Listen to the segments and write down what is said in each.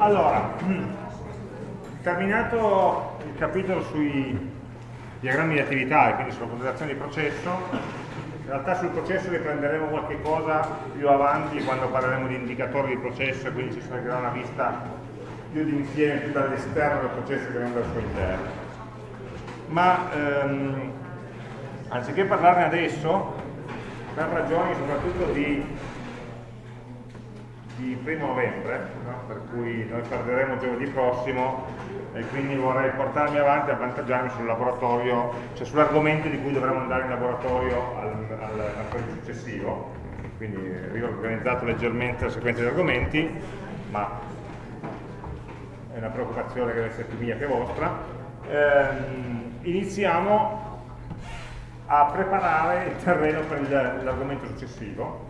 Allora, terminato il capitolo sui diagrammi di attività e quindi sulla considerazione di processo, in realtà sul processo riprenderemo qualche cosa più avanti quando parleremo di indicatori di processo e quindi ci sarà una vista più d'insieme, più dall'esterno del processo che non dal suo interno. Ma ehm, anziché parlarne adesso, per ragioni soprattutto di di primo novembre, no? per cui noi perderemo giovedì prossimo e quindi vorrei portarmi avanti e avvantaggiarmi sul laboratorio, cioè sull'argomento di cui dovremo andare in laboratorio al, al, al successivo, quindi riorganizzato leggermente la sequenza di argomenti, ma è una preoccupazione che deve essere più mia che vostra. Ehm, iniziamo a preparare il terreno per l'argomento successivo,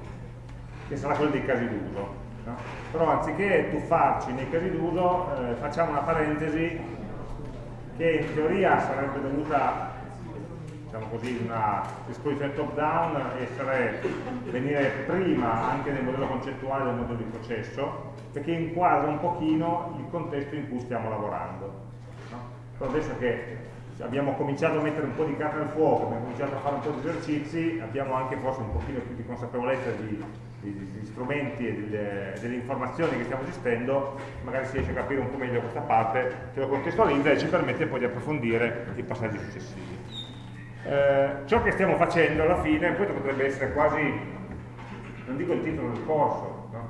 che sarà quello dei casi d'uso. No? Però anziché tuffarci nei casi d'uso, eh, facciamo una parentesi che in teoria sarebbe dovuta diciamo così, una disposizione top down essere, venire prima anche nel modello concettuale del modello di processo perché inquadra un pochino il contesto in cui stiamo lavorando no? però adesso che abbiamo cominciato a mettere un po' di carne al fuoco abbiamo cominciato a fare un po' di esercizi abbiamo anche forse un pochino più di consapevolezza di degli strumenti e delle, delle, informazioni che stiamo gestendo, magari si riesce a capire un po' meglio questa parte, che lo contestualizza e ci permette poi di approfondire i passaggi successivi. Eh, ciò che stiamo facendo alla fine, questo potrebbe essere quasi, non dico il titolo del corso, no?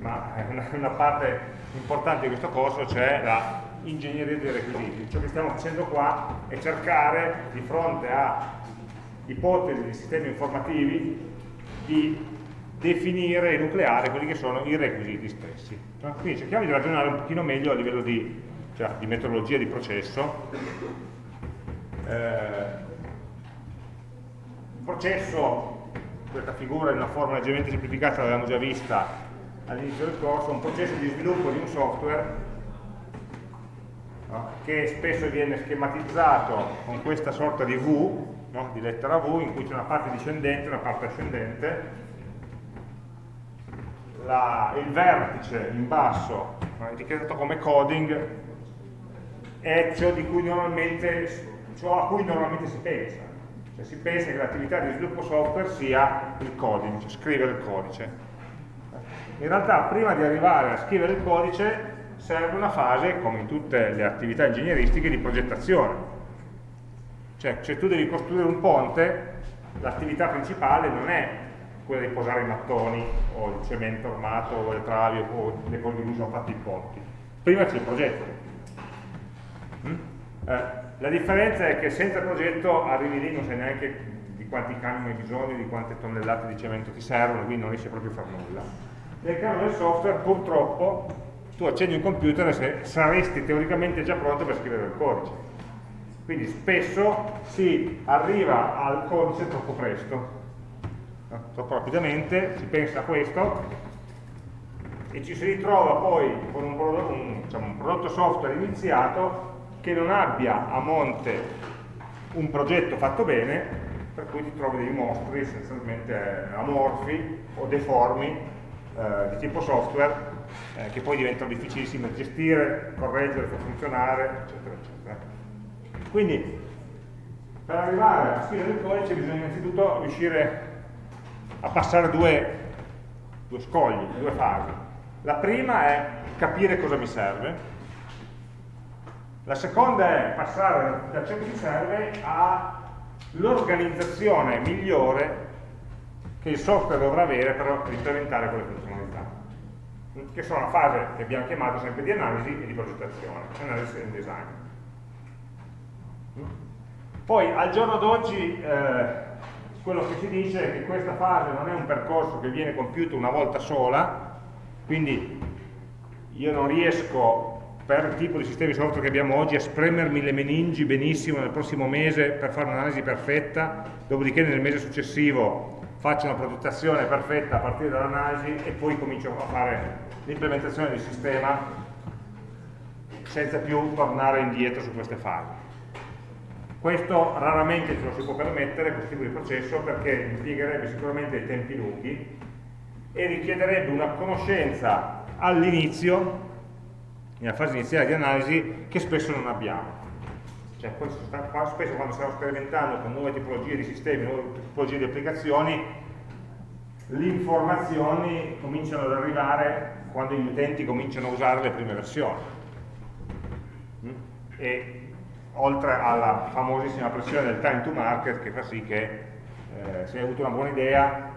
ma una, una parte importante di questo corso, cioè la ingegneria dei requisiti. Ciò che stiamo facendo qua è cercare, di fronte a ipotesi di sistemi informativi, di definire e nucleare quelli che sono i requisiti stessi. Quindi cerchiamo di ragionare un pochino meglio a livello di, cioè, di metodologia di processo. Eh, processo, questa figura in una forma leggermente semplificata l'avevamo già vista all'inizio del corso, un processo di sviluppo di un software no? che spesso viene schematizzato con questa sorta di V, no? di lettera V, in cui c'è una parte discendente e una parte ascendente, la, il vertice in basso, etichettato come coding, è ciò, ciò, a cui normalmente si pensa. Cioè si pensa che l'attività di sviluppo software sia il coding, cioè scrivere il codice. In realtà prima di arrivare a scrivere il codice serve una fase, come in tutte le attività ingegneristiche, di progettazione. Cioè se tu devi costruire un ponte, l'attività principale non è quella di posare i mattoni o il cemento armato o le travi o le cose di cui sono fatti i ponti. Prima c'è il progetto. Mm? Eh, la differenza è che senza progetto arrivi lì non sai neanche di quanti camion hai bisogno, di quante tonnellate di cemento ti servono, quindi non riesci proprio a fare nulla. Nel caso del software purtroppo tu accendi un computer e saresti teoricamente già pronto per scrivere il codice. Quindi spesso si arriva al codice troppo presto troppo rapidamente, si pensa a questo e ci si ritrova poi con un prodotto, un, diciamo, un prodotto software iniziato che non abbia a monte un progetto fatto bene per cui ti trovi dei mostri essenzialmente amorfi o deformi eh, di tipo software eh, che poi diventano difficilissimi da gestire, correggere, far funzionare, eccetera, eccetera. Quindi per arrivare a scrivere il codice bisogna innanzitutto riuscire a passare due, due scogli, due fasi. La prima è capire cosa mi serve, la seconda è passare da ciò che mi serve all'organizzazione migliore che il software dovrà avere per implementare quelle funzionalità, che sono la fase che abbiamo chiamato sempre di analisi e di progettazione, analisi e design. Poi al giorno d'oggi eh, quello che si dice è che questa fase non è un percorso che viene compiuto una volta sola, quindi io non riesco per il tipo di sistemi software che abbiamo oggi a spremermi le meningi benissimo nel prossimo mese per fare un'analisi perfetta, dopodiché nel mese successivo faccio una progettazione perfetta a partire dall'analisi e poi comincio a fare l'implementazione del sistema senza più tornare indietro su queste fasi. Questo raramente ce lo si può permettere, questo tipo di processo, perché impiegherebbe sicuramente dei tempi lunghi e richiederebbe una conoscenza all'inizio nella fase iniziale di analisi, che spesso non abbiamo. Cioè, spesso quando stiamo sperimentando con nuove tipologie di sistemi, nuove tipologie di applicazioni, le informazioni cominciano ad arrivare quando gli utenti cominciano a usare le prime versioni. Mm? E oltre alla famosissima pressione del time to market che fa sì che eh, se hai avuto una buona idea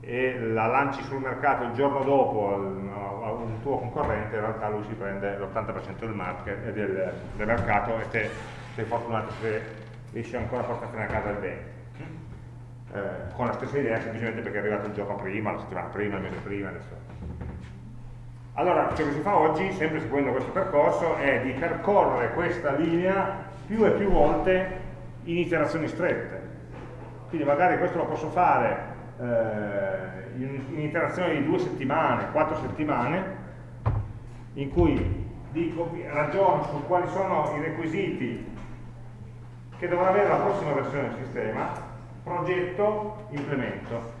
e la lanci sul mercato il giorno dopo a un tuo concorrente, in realtà lui si prende l'80% del, eh, del, del, mercato e te sei fortunato se riesci ancora a portarti a casa il bene. Eh, con la stessa idea semplicemente perché è arrivato il giorno prima, la settimana prima, il mese prima, adesso. Allora, ciò che si fa oggi, sempre seguendo questo percorso, è di percorrere questa linea più e più volte in iterazioni strette. Quindi magari questo lo posso fare eh, in, in interazioni di due settimane, quattro settimane, in cui dico, ragiono su quali sono i requisiti che dovrà avere la prossima versione del sistema, progetto, implemento.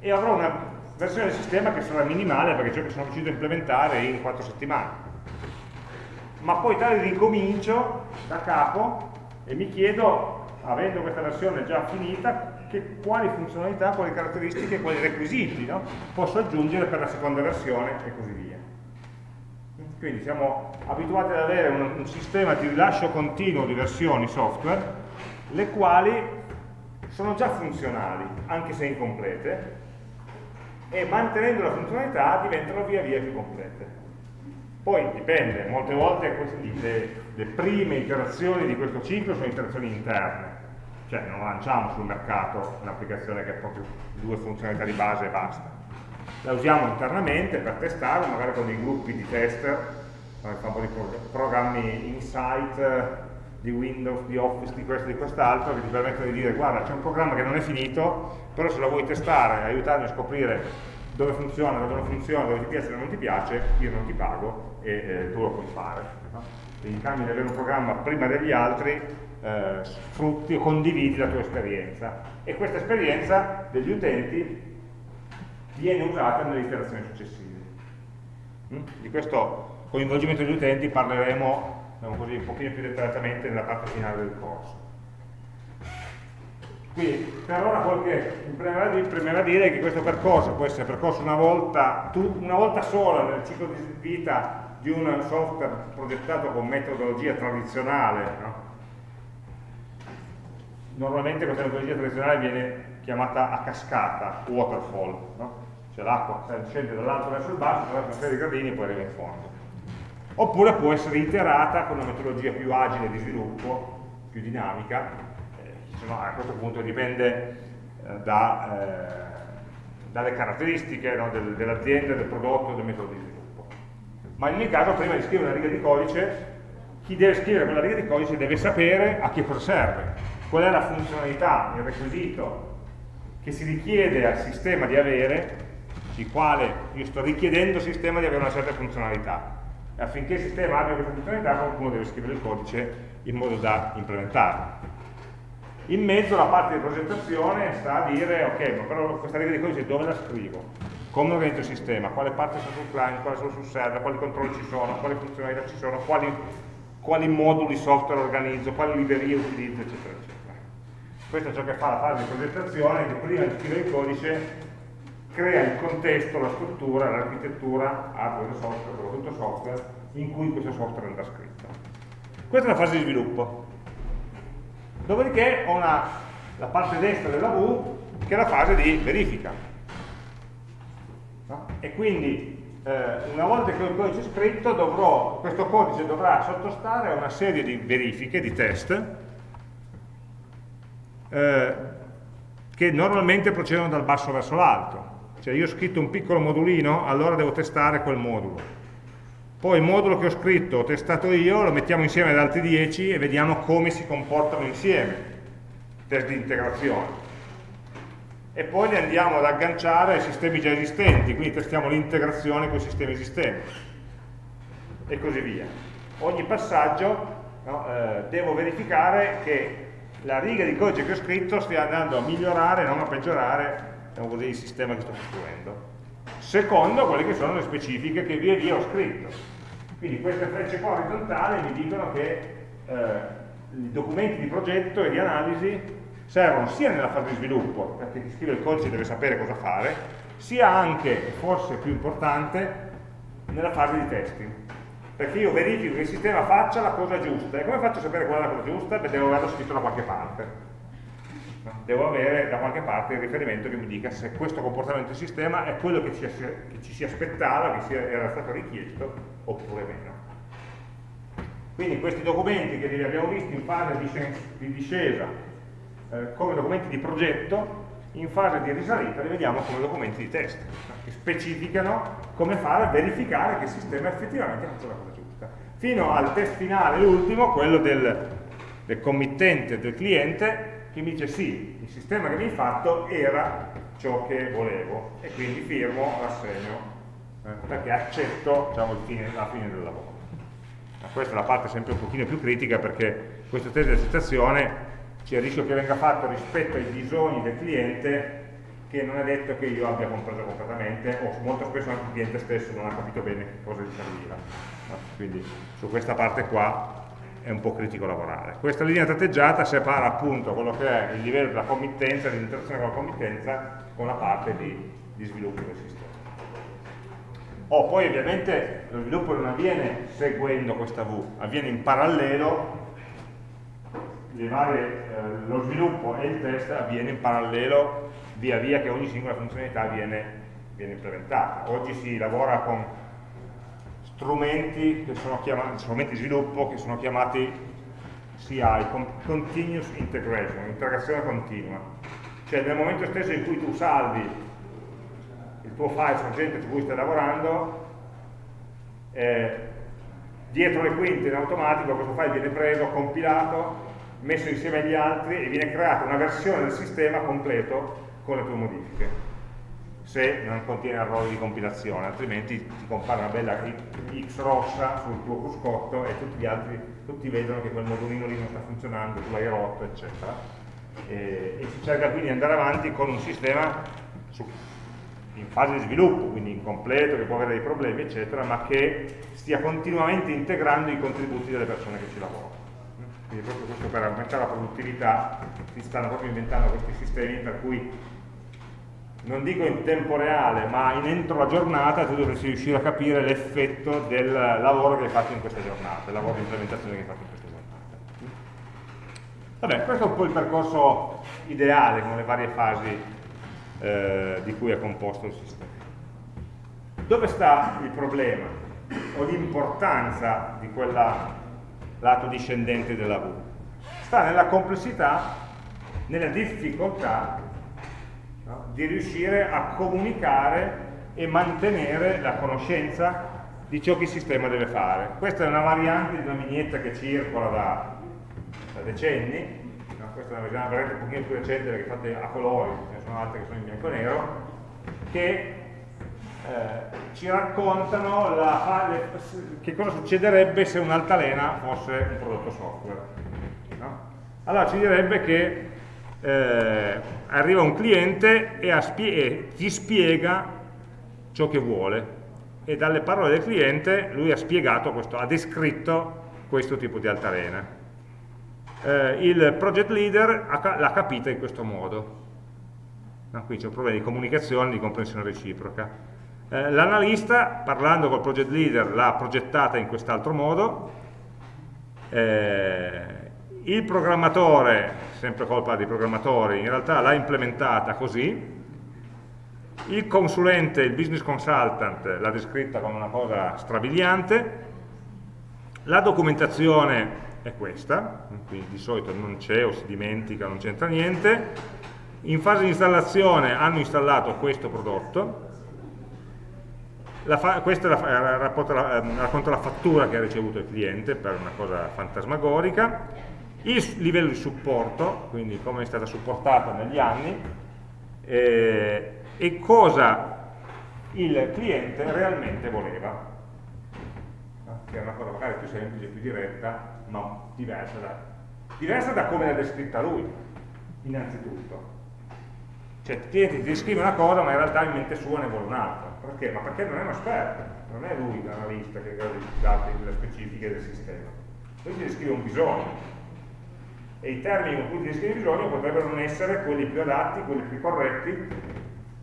E avrò una versione del sistema che sarà minimale perché ciò che sono riuscito a implementare in quattro settimane. Ma poi tale ricomincio da capo e mi chiedo, avendo questa versione già finita, che, quali funzionalità, quali caratteristiche, quali requisiti no? posso aggiungere per la seconda versione e così via. Quindi siamo abituati ad avere un, un sistema di rilascio continuo di versioni software, le quali sono già funzionali, anche se incomplete, e mantenendo la funzionalità diventano via via più complete. Poi dipende, molte volte le, le prime iterazioni di questo ciclo sono iterazioni interne, cioè non lanciamo sul mercato un'applicazione che ha proprio due funzionalità di base e basta. La usiamo internamente per testare, magari con dei gruppi di tester, con famosi programmi Insight di Windows, di Office, di questo e di quest'altro, che ti permettono di dire guarda c'è un programma che non è finito, però se lo vuoi testare, aiutarmi a scoprire dove funziona, dove non funziona, dove ti piace dove non ti piace, io non ti pago e eh, tu lo puoi fare. No? Quindi in cambio di avere un programma prima degli altri, eh, sfrutti o condividi la tua esperienza e questa esperienza degli utenti viene usata nelle iterazioni successive. Mm? Di questo coinvolgimento degli utenti parleremo così, un pochino più dettagliatamente nella parte finale del corso. Quindi per ora quello che mi premerà dire è che questo percorso può essere percorso una volta, una volta sola nel ciclo di vita di un software progettato con metodologia tradizionale, no? normalmente questa metodologia tradizionale viene chiamata a cascata, waterfall, no? cioè l'acqua scende dall'alto verso il basso, attraverso una serie di gradini e poi arriva in fondo. Oppure può essere iterata con una metodologia più agile di sviluppo, più dinamica, eh, a questo punto dipende eh, eh, dalle caratteristiche no? del, dell'azienda, del prodotto, del metodo di sviluppo. Ma in ogni caso prima di scrivere una riga di codice, chi deve scrivere quella riga di codice deve sapere a che cosa serve, qual è la funzionalità, il requisito che si richiede al sistema di avere, il quale io sto richiedendo al sistema di avere una certa funzionalità. E affinché il sistema abbia questa funzionalità qualcuno deve scrivere il codice in modo da implementarla. In mezzo la parte di progettazione sta a dire, ok, ma però questa riga di codice dove la scrivo? Come organizzo il sistema? Quale parte sono sul client, quale sono sul server, quali controlli ci sono, quali funzionalità ci sono, quali, quali moduli software organizzo, quali librerie utilizzo, eccetera, eccetera. Questo è ciò che fa la fase di progettazione, che prima di scrivere il codice crea il contesto, la struttura, l'architettura, hardware software, soprattutto software, in cui questo software andrà scritto. Questa è la fase di sviluppo. Dopodiché ho una, la parte destra della V che è la fase di verifica. No? E quindi eh, una volta che ho il codice scritto dovrò, questo codice dovrà sottostare a una serie di verifiche, di test, eh, che normalmente procedono dal basso verso l'alto. Cioè io ho scritto un piccolo modulino, allora devo testare quel modulo. Poi il modulo che ho scritto, ho testato io, lo mettiamo insieme ad altri 10 e vediamo come si comportano insieme. Test di integrazione. E poi li andiamo ad agganciare ai sistemi già esistenti, quindi testiamo l'integrazione con i sistemi esistenti. E così via. Ogni passaggio no, eh, devo verificare che la riga di codice che ho scritto stia andando a migliorare, non a peggiorare diciamo così, il sistema che sto costruendo, secondo quelle che sono le specifiche che via via ho scritto. Quindi queste frecce qua orizzontali mi dicono che eh, i documenti di progetto e di analisi servono sia nella fase di sviluppo, perché chi scrive il codice deve sapere cosa fare, sia anche, forse più importante, nella fase di testing. Perché io verifico che il sistema faccia la cosa giusta. E come faccio a sapere qual è la cosa giusta? Beh, devo averlo scritto da qualche parte devo avere da qualche parte il riferimento che mi dica se questo comportamento del sistema è quello che ci, che ci si aspettava, che era stato richiesto, oppure meno. Quindi questi documenti che li abbiamo visti in fase di discesa eh, come documenti di progetto, in fase di risalita li vediamo come documenti di test, che specificano come fare a verificare che il sistema effettivamente faccia la cosa giusta. Fino al test finale, l'ultimo, quello del, del committente, del cliente, che mi dice sì, il sistema che mi hai fatto era ciò che volevo e quindi firmo, l'assegno, eh, perché accetto diciamo, fine, la fine del lavoro. Ma questa è la parte sempre un pochino più critica perché questo test di accettazione c'è il rischio che venga fatto rispetto ai bisogni del cliente che non è detto che io abbia compreso completamente o molto spesso anche il cliente stesso non ha capito bene cosa gli serviva. Quindi su questa parte qua è un po' critico lavorare. Questa linea tratteggiata separa appunto quello che è il livello della committenza, dell'interazione con la committenza, con la parte di, di sviluppo del sistema. Oh, poi ovviamente lo sviluppo non avviene seguendo questa V, avviene in parallelo, varie, eh, lo sviluppo e il test avviene in parallelo via via che ogni singola funzionalità viene, viene implementata. Oggi si lavora con strumenti, chiamati, strumenti di sviluppo che sono chiamati CI, Continuous Integration, integrazione continua. Cioè nel momento stesso in cui tu salvi il tuo file sorgente su cui stai lavorando, eh, dietro le quinte in automatico questo file viene preso, compilato, messo insieme agli altri e viene creata una versione del sistema completo con le tue modifiche se non contiene errori di compilazione, altrimenti ti compare una bella X rossa sul tuo cruscotto e tutti gli altri, tutti vedono che quel modulino lì non sta funzionando, tu l'hai rotto, eccetera. E, e, si cerca quindi di andare avanti con un sistema su, in fase di sviluppo, quindi incompleto, che può avere dei problemi, eccetera, ma che stia continuamente integrando i contributi delle persone che ci lavorano. Quindi proprio questo per aumentare la produttività si stanno proprio inventando questi sistemi per cui non dico in tempo reale, ma in entro la giornata tu dovresti riuscire a capire l'effetto del lavoro che hai fatto in questa giornata, del lavoro di implementazione che hai fatto in questa giornata. Vabbè, questo è un po' il percorso ideale con le varie fasi eh, di cui è composto il sistema. Dove sta il problema o l'importanza di quel lato discendente della V? Sta nella complessità, nella difficoltà no? di riuscire a comunicare e mantenere la conoscenza di ciò che il sistema deve fare. Questa è una variante di una vignetta che circola da, da decenni, no? questa è una variante un pochino più recente perché fatte a colori, ce ne sono altre che sono in bianco e nero, che eh, ci raccontano la, le, che cosa succederebbe se un'altalena fosse un prodotto software. No? Allora ci direbbe che eh, arriva un cliente e, e ti spiega ciò che vuole e dalle parole del cliente lui ha spiegato questo, ha descritto questo tipo di altalena. Eh, il project leader l'ha capita in questo modo. No, qui c'è un problema di comunicazione, di comprensione reciproca. Eh, L'analista, parlando col project leader, l'ha progettata in quest'altro modo. Eh, il programmatore, sempre colpa dei programmatori, in realtà l'ha implementata così, il consulente, il business consultant l'ha descritta come una cosa strabiliante, la documentazione è questa, quindi di solito non c'è o si dimentica, non c'entra niente, in fase di installazione hanno installato questo prodotto, la questa la, racconta, la, racconta la fattura che ha ricevuto il cliente per una cosa fantasmagorica, il livello di supporto, quindi come è stata supportata negli anni, eh, e cosa il cliente realmente voleva, che è una cosa magari più semplice, più diretta, ma diversa da, diversa da come l'ha descritta lui, innanzitutto. Cioè il cliente ti descrive una cosa ma in realtà in mente sua ne vuole un'altra. Perché? Ma perché non è un esperto, non è lui l'analista che ha i dati, le specifiche del sistema. Lui ti descrive un bisogno. E i termini con cui ti descrive il bisogno potrebbero non essere quelli più adatti, quelli più corretti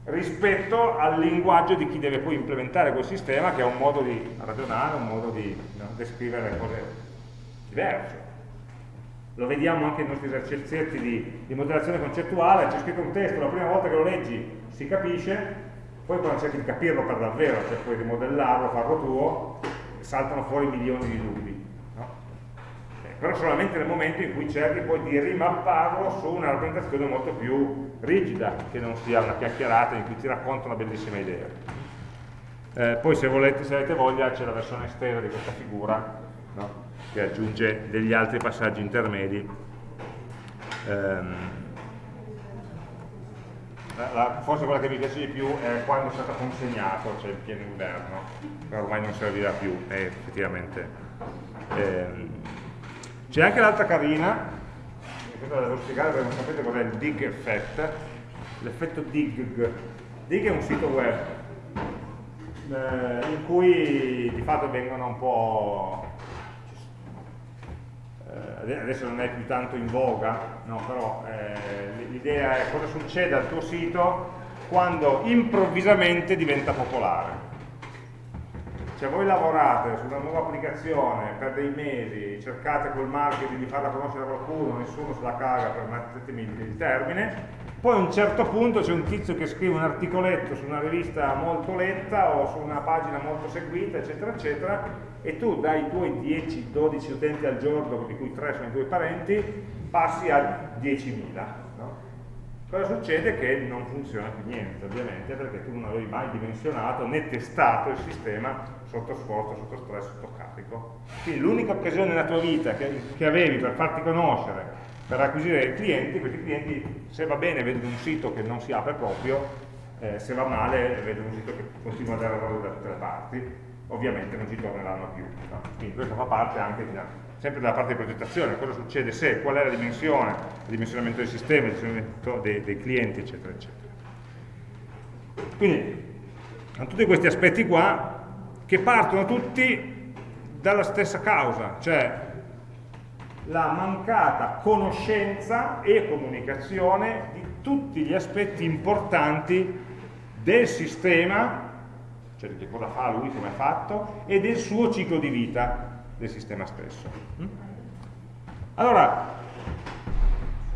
rispetto al linguaggio di chi deve poi implementare quel sistema che ha un modo di ragionare, un modo di no, descrivere cose diverso. Lo vediamo anche nei nostri esercizi di, di modellazione concettuale, c'è scritto un testo, la prima volta che lo leggi si capisce, poi quando cerchi di capirlo per davvero, cioè poi di modellarlo, farlo tuo, saltano fuori milioni di dubbi. Eh, però solamente nel momento in cui cerchi poi di rimapparlo su una rappresentazione molto più rigida, che non sia una chiacchierata in cui ti racconta una bellissima idea. Eh, poi se, volete, se avete voglia c'è la versione estesa di questa figura, no? che aggiunge degli altri passaggi intermedi. Um, la, forse quella che mi piace di più è quando è stato consegnato, cioè il pieno inverno, ormai non servirà più, è effettivamente. Ehm, C'è anche l'altra carina, questa la devo spiegare perché non sapete cos'è il dig effect, l'effetto dig. Dig è un sito web eh, in cui di fatto vengono un po' eh, adesso non è più tanto in voga, no, però eh, l'idea è cosa succede al tuo sito quando improvvisamente diventa popolare. Cioè voi lavorate su una nuova applicazione per dei mesi, cercate col marketing di farla conoscere a qualcuno, nessuno se la caga, permettetemi il termine, poi a un certo punto c'è un tizio che scrive un articoletto su una rivista molto letta o su una pagina molto seguita, eccetera, eccetera, e tu dai tuoi 10-12 utenti al giorno, di cui 3 sono i tuoi parenti, passi a 10.000. Cosa succede? Che non funziona più niente, ovviamente, perché tu non avevi mai dimensionato né testato il sistema sotto sforzo, sotto stress, sotto carico. Quindi l'unica occasione nella tua vita che, che avevi per farti conoscere per acquisire clienti, questi clienti se va bene vedono un sito che non si apre proprio, eh, se va male vedono un sito che continua a dare errori da tutte le parti, ovviamente non ci torneranno più. No? Quindi questo fa parte anche di, sempre della parte di progettazione, cosa succede se, qual è la dimensione, il dimensionamento del sistema, il dimensionamento dei, dei clienti, eccetera, eccetera. Quindi, hanno tutti questi aspetti qua che partono tutti dalla stessa causa, cioè la mancata conoscenza e comunicazione di tutti gli aspetti importanti del sistema, cioè di cosa fa lui, come è fatto, e del suo ciclo di vita del sistema stesso. Allora,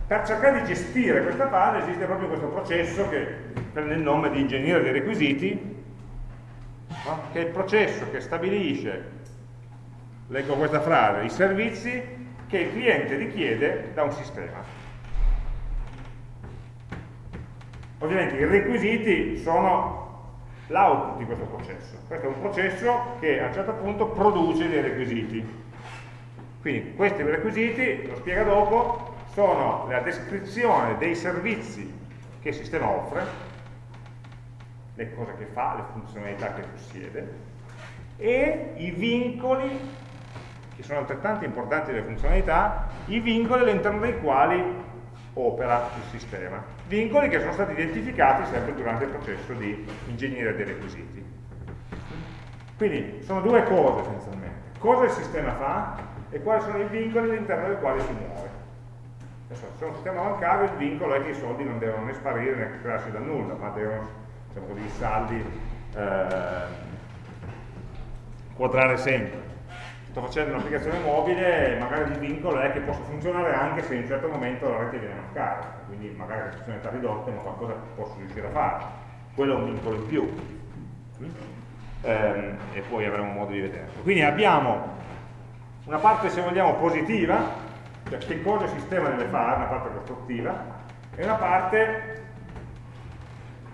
per cercare di gestire questa fase esiste proprio questo processo che prende il nome di ingegnere dei requisiti, no? che è il processo che stabilisce, leggo questa frase, i servizi che il cliente richiede da un sistema. Ovviamente i requisiti sono l'output di questo processo. Questo è un processo che a un certo punto produce dei requisiti. Quindi questi requisiti, lo spiega dopo, sono la descrizione dei servizi che il sistema offre, le cose che fa, le funzionalità che possiede, e i vincoli che sono altrettanto importanti delle funzionalità, i vincoli all'interno dei quali opera il sistema. Vincoli che sono stati identificati sempre durante il processo di ingegneria dei requisiti. Quindi sono due cose essenzialmente. Cosa il sistema fa e quali sono i vincoli all'interno dei quali si muove. Adesso, se è un sistema bancario il vincolo è che i soldi non devono né sparire né crearsi da nulla, ma devono, diciamo così, i saldi eh, quadrare sempre sto facendo un'applicazione mobile magari il vincolo è che possa funzionare anche se in un certo momento la rete viene a mancare, quindi magari le funzionalità ridotte ma qualcosa posso riuscire a fare. Quello è un vincolo in più. Ehm, e poi avremo modo di vederlo. Quindi abbiamo una parte, se vogliamo, positiva, cioè che cosa il sistema deve fare, una parte costruttiva, e una parte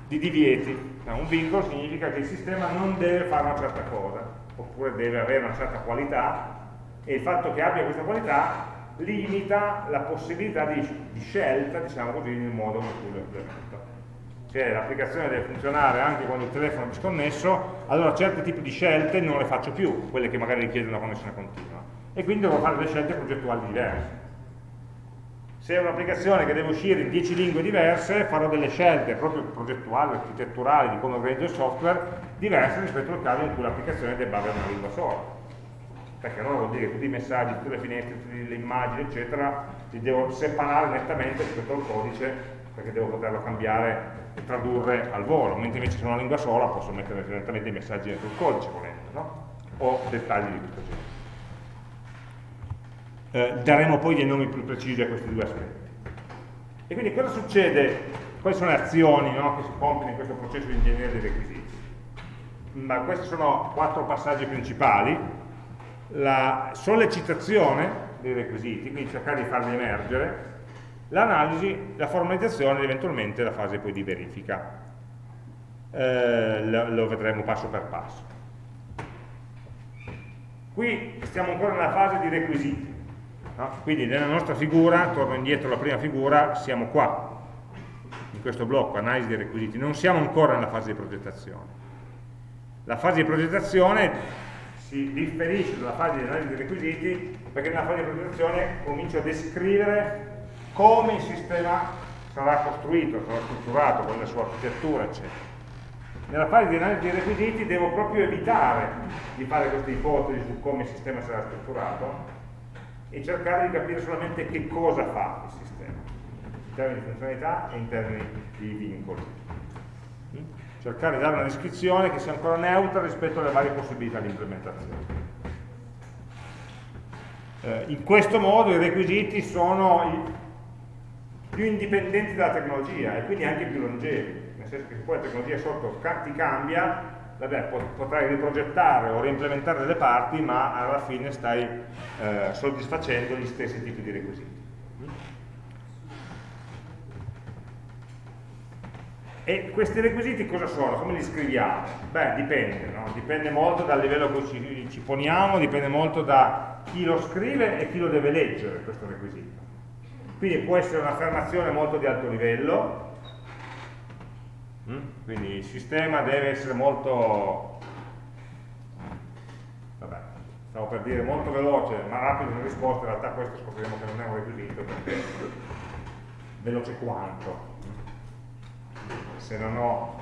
di divieti. Un vincolo significa che il sistema non deve fare una certa cosa oppure deve avere una certa qualità e il fatto che abbia questa qualità limita la possibilità di, di scelta, diciamo così, nel modo in cui lo implemento. Se l'applicazione deve funzionare anche quando il telefono è disconnesso, allora certi tipi di scelte non le faccio più, quelle che magari richiedono una connessione continua. E quindi devo fare delle scelte progettuali diverse. Se è un'applicazione che deve uscire in 10 lingue diverse, farò delle scelte proprio progettuali, architetturali, di come organizzo il software, diverse rispetto al caso in cui l'applicazione debba avere una lingua sola. Perché allora vuol dire che tutti i messaggi, tutte le finestre, tutte le immagini, eccetera, li devo separare nettamente rispetto al codice, perché devo poterlo cambiare e tradurre al volo, mentre invece se è una lingua sola posso mettere direttamente i messaggi dentro il codice volendo, no? o dettagli di questo genere eh, daremo poi dei nomi più precisi a questi due aspetti. E quindi cosa succede? Quali sono le azioni no, che si compiono in questo processo di ingegneria dei requisiti? Ma questi sono quattro passaggi principali. La sollecitazione dei requisiti, quindi cercare di farli emergere, l'analisi, la formalizzazione ed eventualmente la fase poi di verifica. Eh, lo, vedremo passo per passo. Qui stiamo ancora nella fase di requisiti. No? Quindi nella nostra figura, torno indietro alla prima figura, siamo qua, in questo blocco, analisi dei requisiti, non siamo ancora nella fase di progettazione. La fase di progettazione si differisce dalla fase di analisi dei requisiti perché nella fase di progettazione comincio a descrivere come il sistema sarà costruito, sarà strutturato, con la sua architettura, eccetera. Nella fase di analisi dei requisiti devo proprio evitare di fare queste ipotesi su come il sistema sarà strutturato e cercare di capire solamente che cosa fa il sistema, in termini di funzionalità e in termini di vincoli. Cercare di dare una descrizione che sia ancora neutra rispetto alle varie possibilità di implementazione. Eh, in questo modo i requisiti sono più indipendenti dalla tecnologia e quindi anche più longevi, nel senso che poi la tecnologia sotto ti cambia, vabbè, potrai riprogettare o reimplementare delle parti, ma alla fine stai eh, soddisfacendo gli stessi tipi di requisiti. E questi requisiti cosa sono? Come li scriviamo? Beh, dipende, no? dipende molto dal livello cui ci, ci, poniamo, dipende molto da chi lo scrive e chi lo deve leggere questo requisito. Quindi può essere un'affermazione molto di alto livello? Quindi il sistema deve essere molto, vabbè, stavo per dire molto veloce, ma rapido nelle risposte, in realtà questo scopriremo che non è un requisito perché veloce quanto. Se non ho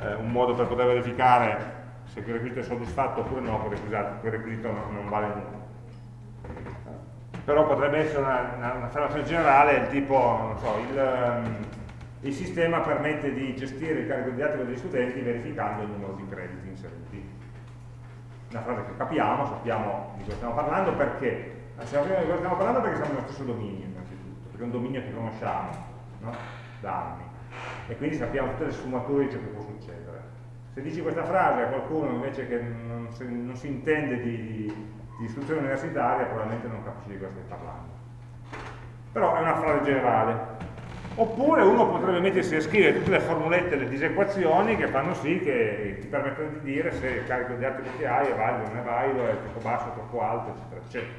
eh, un modo per poter verificare se quel requisito è soddisfatto oppure no, quel requisito, quel requisito non, non, vale nulla. Però potrebbe essere un'affermazione una, generale, il tipo, non so, il, um, il sistema permette di gestire il carico didattico degli studenti verificando il numero di crediti inseriti. Una frase che capiamo, sappiamo di cosa stiamo parlando, perché? Sappiamo di cosa stiamo parlando perché siamo nello stesso dominio, innanzitutto, perché è un dominio che conosciamo no? da anni e quindi sappiamo tutte le sfumature di ciò che può succedere. Se dici questa frase a qualcuno invece che non si, non si intende di, di istruzione universitaria, probabilmente non capisce di cosa stai parlando. Però è una frase generale, Oppure uno potrebbe mettersi a scrivere tutte le formulette, le disequazioni che fanno sì che ti permettono di dire se il carico di atomi che hai è valido, non è valido, è troppo basso, troppo alto, eccetera, eccetera.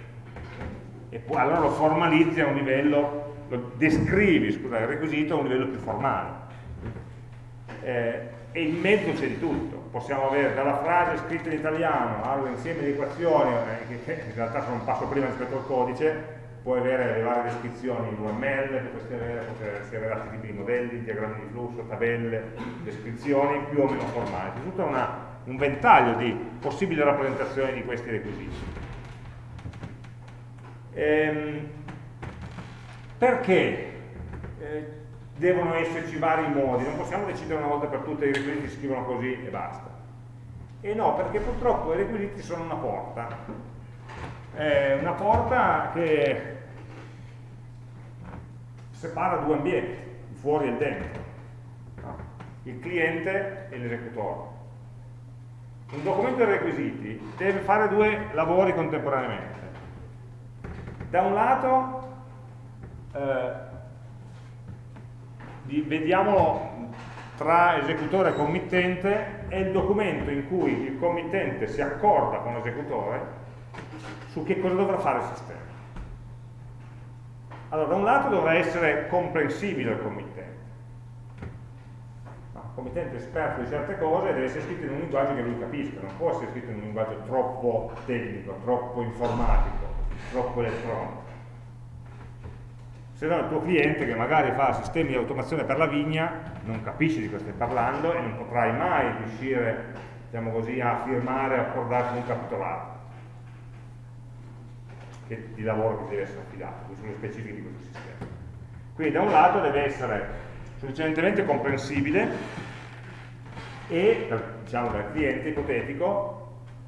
E poi allora lo formalizzi a un livello, lo descrivi, scusa, il requisito a un livello più formale. Eh, e in mezzo c'è di tutto. Possiamo avere dalla frase scritta in italiano all'insieme di equazioni, eh, che in realtà sono un passo prima rispetto al codice, puoi avere le varie descrizioni in UML, potresti avere, potresti avere altri tipi di modelli, diagrammi di flusso, tabelle, descrizioni più o meno formali. C'è tutto una, un ventaglio di possibili rappresentazioni di questi requisiti. Ehm, perché eh, devono esserci vari modi? Non possiamo decidere una volta per tutte i requisiti si scrivono così e basta. E no, perché purtroppo i requisiti sono una porta è una porta che separa due ambienti, il fuori e il dentro, il cliente e l'esecutore. Un documento dei requisiti deve fare due lavori contemporaneamente. Da un lato, eh, vediamolo tra esecutore e committente, è il documento in cui il committente si accorda con l'esecutore su che cosa dovrà fare il sistema. Allora, da un lato dovrà essere comprensibile al committente. il committente è esperto di certe cose deve essere scritto in un linguaggio che lui capisca, non può essere scritto in un linguaggio troppo tecnico, troppo informatico, troppo elettronico. se no il tuo cliente che magari fa sistemi di automazione per la vigna non capisce di cosa stai parlando e non potrai mai riuscire diciamo così, a firmare, a accordarsi un capitolato che, di lavoro che deve essere affidato, queste sono le specifiche di questo sistema. Quindi da un lato deve essere sufficientemente comprensibile e, diciamo dal cliente ipotetico,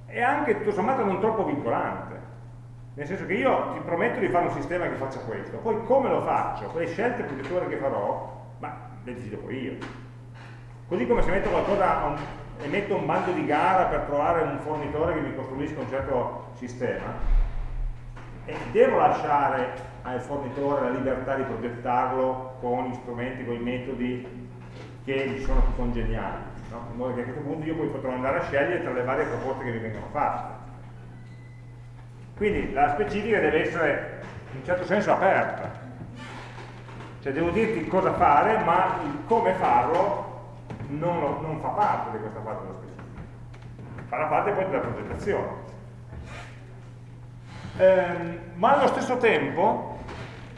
e anche tutto sommato non troppo vincolante. Nel senso che io ti prometto di fare un sistema che faccia questo, poi come lo faccio, quelle scelte progettuali che farò, ma le decido poi io. Così come se metto qualcosa un, e metto un bando di gara per trovare un fornitore che mi costruisca un certo sistema, e devo lasciare al fornitore la libertà di progettarlo con gli strumenti, con i metodi che gli sono più congeniali, no? in modo che a questo punto io poi potrò andare a scegliere tra le varie proposte che mi vengono fatte. Quindi la specifica deve essere in un certo senso aperta, cioè devo dirti cosa fare, ma il come farlo non, non fa parte di questa parte della specifica, farà parte poi della progettazione. Ehm, ma allo stesso tempo,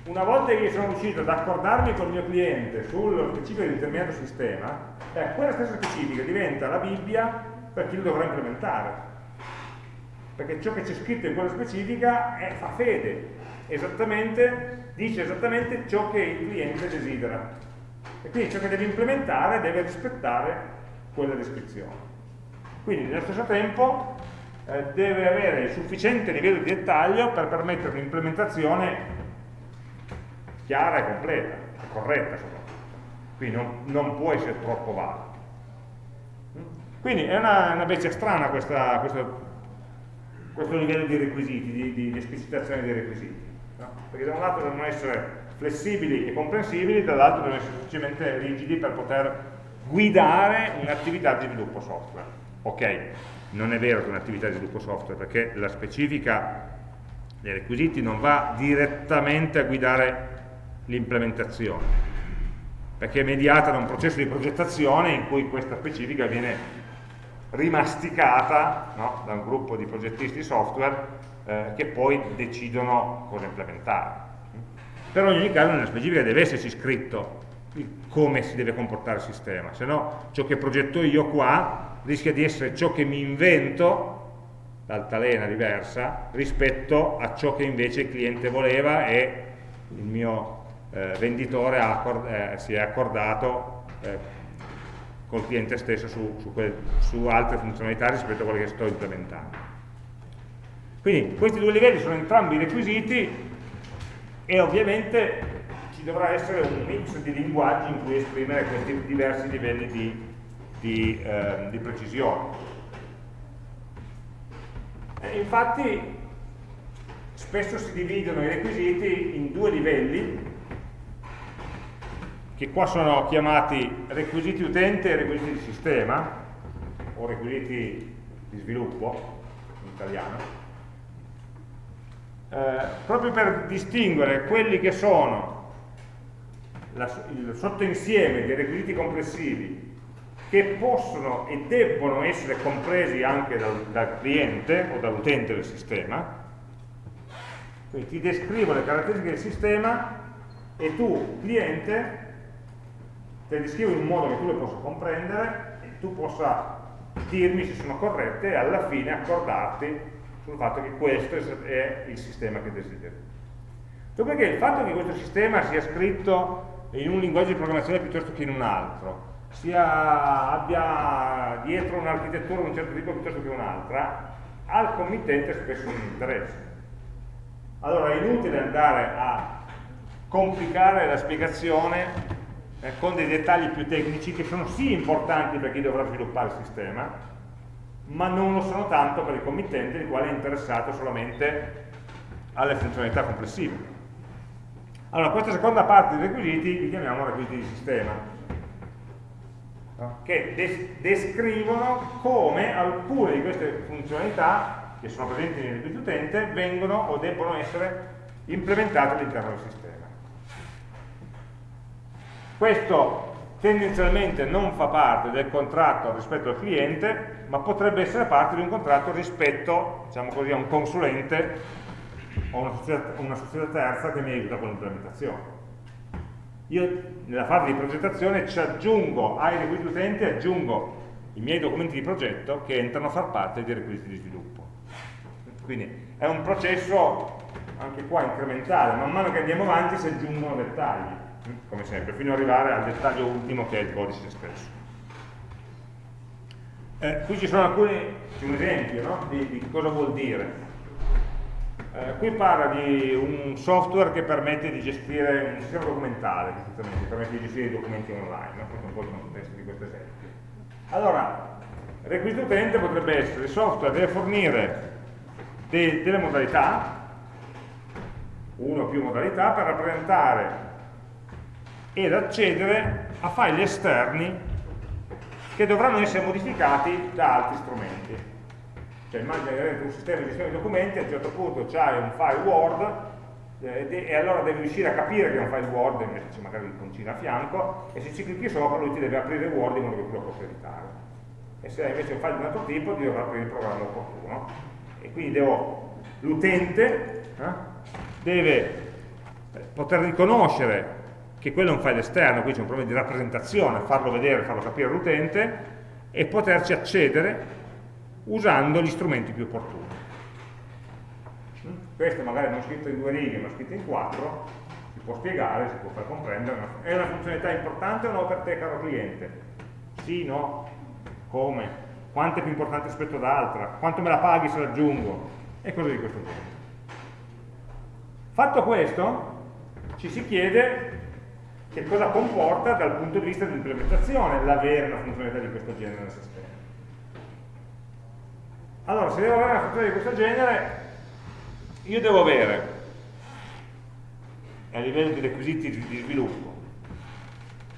una volta che sono riuscito ad accordarmi con il mio cliente sullo specifico di determinato sistema, eh, quella stessa specifica diventa la Bibbia per chi lo dovrà implementare perché ciò che c'è scritto in quella specifica è, fa fede, esattamente, dice esattamente ciò che il cliente desidera. E quindi ciò che deve implementare deve rispettare quella descrizione. Quindi nello stesso tempo eh, deve avere il sufficiente livello di dettaglio per permettere un'implementazione chiara e completa, corretta soprattutto. Quindi non, non, può essere troppo vago. Quindi è una, una bestia strana questa, questa questo livello di requisiti, di, di, di esplicitazione dei requisiti. No? Perché da un lato devono essere flessibili e comprensibili, dall'altro devono essere sufficientemente rigidi per poter guidare un'attività di sviluppo software. Ok, non è vero che è un'attività di sviluppo software, perché la specifica dei requisiti non va direttamente a guidare l'implementazione, perché è mediata da un processo di progettazione in cui questa specifica viene rimasticata no, da un gruppo di progettisti software eh, che poi decidono cosa implementare. Però in ogni caso nella specifica deve esserci scritto come si deve comportare il sistema, se no ciò che progetto io qua rischia di essere ciò che mi invento, l'altalena diversa, rispetto a ciò che invece il cliente voleva e il mio eh, venditore accord eh, si è accordato eh, col cliente stesso su, su, quelle, su altre funzionalità rispetto a quelle che sto implementando. Quindi questi due livelli sono entrambi requisiti e ovviamente ci dovrà essere un mix di linguaggi in cui esprimere questi diversi livelli di, di, eh, di precisione. E infatti spesso si dividono i requisiti in due livelli che qua sono chiamati requisiti utente e requisiti di sistema, o requisiti di sviluppo, in italiano, eh, proprio per distinguere quelli che sono la, il sottoinsieme dei requisiti complessivi che possono e debbono essere compresi anche dal, dal cliente o dall'utente del sistema, quindi ti descrivo le caratteristiche del sistema e tu, cliente, te le descrivo in un modo che tu le possa comprendere e tu possa dirmi se sono corrette e alla fine accordarti sul fatto che questo è il sistema che desideri. Dopodiché il fatto che questo sistema sia scritto in un linguaggio di programmazione piuttosto che in un altro, sia, abbia dietro un'architettura di un certo tipo piuttosto che un'altra, al committente spesso non interessa. Allora è inutile andare a complicare la spiegazione eh, con dei dettagli più tecnici che sono sì importanti per chi dovrà sviluppare il sistema, ma non lo sono tanto per il committente il quale è interessato solamente alle funzionalità complessive. Allora, questa seconda parte dei requisiti li chiamiamo requisiti di sistema, no? che des descrivono come alcune di queste funzionalità che sono presenti nel requisito utente vengono o debbono essere implementate all'interno del sistema. Questo tendenzialmente non fa parte del contratto rispetto al cliente, ma potrebbe essere parte di un contratto rispetto diciamo così, a un consulente o una società, una società terza che mi aiuta con l'implementazione. Io nella fase di progettazione ci aggiungo ai requisiti utente, aggiungo i miei documenti di progetto che entrano a far parte dei requisiti di sviluppo. Quindi è un processo anche qua incrementale, man mano che andiamo avanti si aggiungono dettagli, come sempre, fino ad arrivare al dettaglio ultimo che è il codice stesso. Eh, qui ci sono alcuni, un esempio no? di, di, cosa vuol dire. Eh, qui parla di un software che permette di gestire un sistema documentale, che permette di gestire i documenti online, no? questo è un po' il contesto di questo esempio. Allora, requisito utente potrebbe essere il software deve fornire de, delle modalità, una o più modalità, per rappresentare ed accedere a file esterni che dovranno essere modificati da altri strumenti. Cioè immagina che avete un sistema di gestione di documenti, a un certo punto c'hai un file Word eh, e allora devi riuscire a capire che è un file Word, invece c'è magari l'iconcina a fianco, e se ci clicchi sopra lui ti deve aprire Word in modo che tu lo possa editare. E se invece è un file di un altro tipo ti dovrà aprire il programma opportuno. E quindi l'utente eh, deve poter riconoscere che quello è un file esterno, qui c'è un problema di rappresentazione, farlo vedere, farlo capire all'utente e poterci accedere usando gli strumenti più opportuni. Questo magari non scritto in due righe, ma scritto in quattro, si può spiegare, si può far comprendere. È una funzionalità importante o no per te, caro cliente? Sì, no? Come? Quanto è più importante rispetto ad altra? Quanto me la paghi se l'aggiungo? E cose di questo genere. Fatto questo, ci si chiede che cosa comporta dal punto di vista dell'implementazione l'avere una funzionalità di questo genere nel sistema. Allora, se devo avere una funzionalità di questo genere, io devo avere, a livello di requisiti di sviluppo,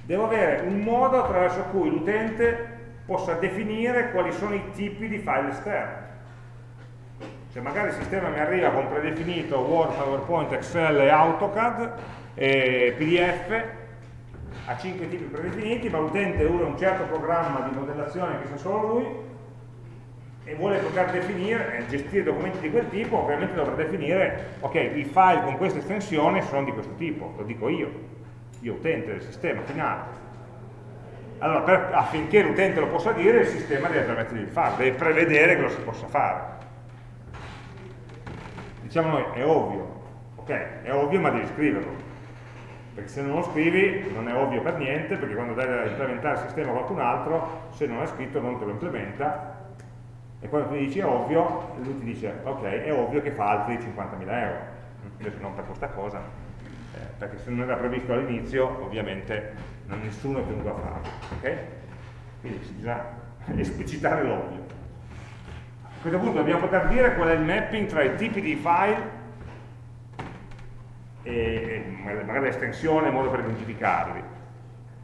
devo avere un modo attraverso cui l'utente possa definire quali sono i tipi di file esterni. Cioè magari il sistema mi arriva con predefinito Word, PowerPoint, Excel AutoCAD e PDF ha cinque tipi predefiniti, ma l'utente usa un certo programma di modellazione che sa solo lui e vuole poter definire, eh, gestire documenti di quel tipo, ovviamente dovrà definire, ok, i file con questa estensione sono di questo tipo, lo dico io, io utente del sistema finale. Allora, per, affinché l'utente lo possa dire, il sistema deve permettere di farlo, deve prevedere che lo si possa fare. Diciamo noi, è ovvio, ok, è ovvio ma devi scriverlo perché se non lo scrivi non è ovvio per niente, perché quando dai da implementare il sistema a qualcun altro, se non è scritto non te lo implementa, e quando tu dici è ovvio, lui ti dice ok, è ovvio che fa altri 50.000 euro, invece non per questa cosa, eh, perché se non era previsto all'inizio, ovviamente non nessuno è tenuto a farlo, ok? Quindi bisogna esplicitare l'ovvio. A questo punto dobbiamo poter dire qual è il mapping tra i tipi di file e, magari l'estensione in modo per identificarli.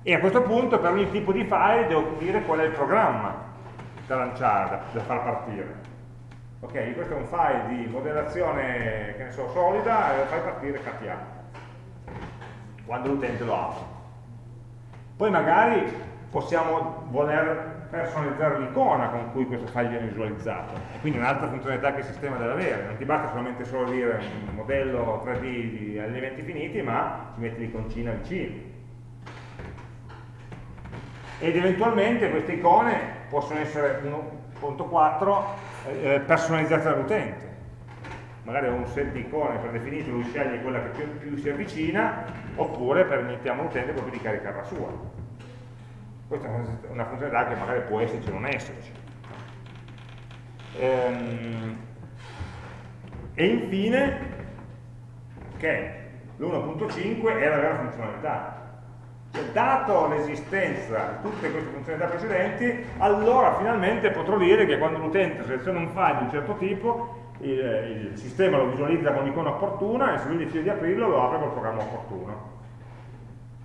E a questo punto per ogni tipo di file devo dire qual è il programma da lanciare, da, da far partire. Ok, questo è un file di modellazione, che ne so, solida, e lo fai partire KTA, quando l'utente lo apre. Poi magari possiamo voler personalizzare l'icona con cui questo file viene visualizzato e quindi un'altra funzionalità che il sistema deve avere non ti basta solamente solo dire un modello 3D di elementi finiti ma ti metti l'iconcina vicino ed eventualmente queste icone possono essere 1.4 eh, personalizzate dall'utente magari ho un set di icone predefinito lui sceglie quella che più, più si avvicina oppure permettiamo all'utente proprio di caricare la sua questa è una funzionalità che magari può esserci o non esserci. Ehm, e infine, ok, l'1.5 è la vera funzionalità. Cioè, dato l'esistenza di tutte queste funzionalità precedenti, allora finalmente potrò dire che quando l'utente seleziona un file di un certo tipo, il, il sistema lo visualizza con l'icona opportuna e se lui decide di aprirlo lo apre col programma opportuno.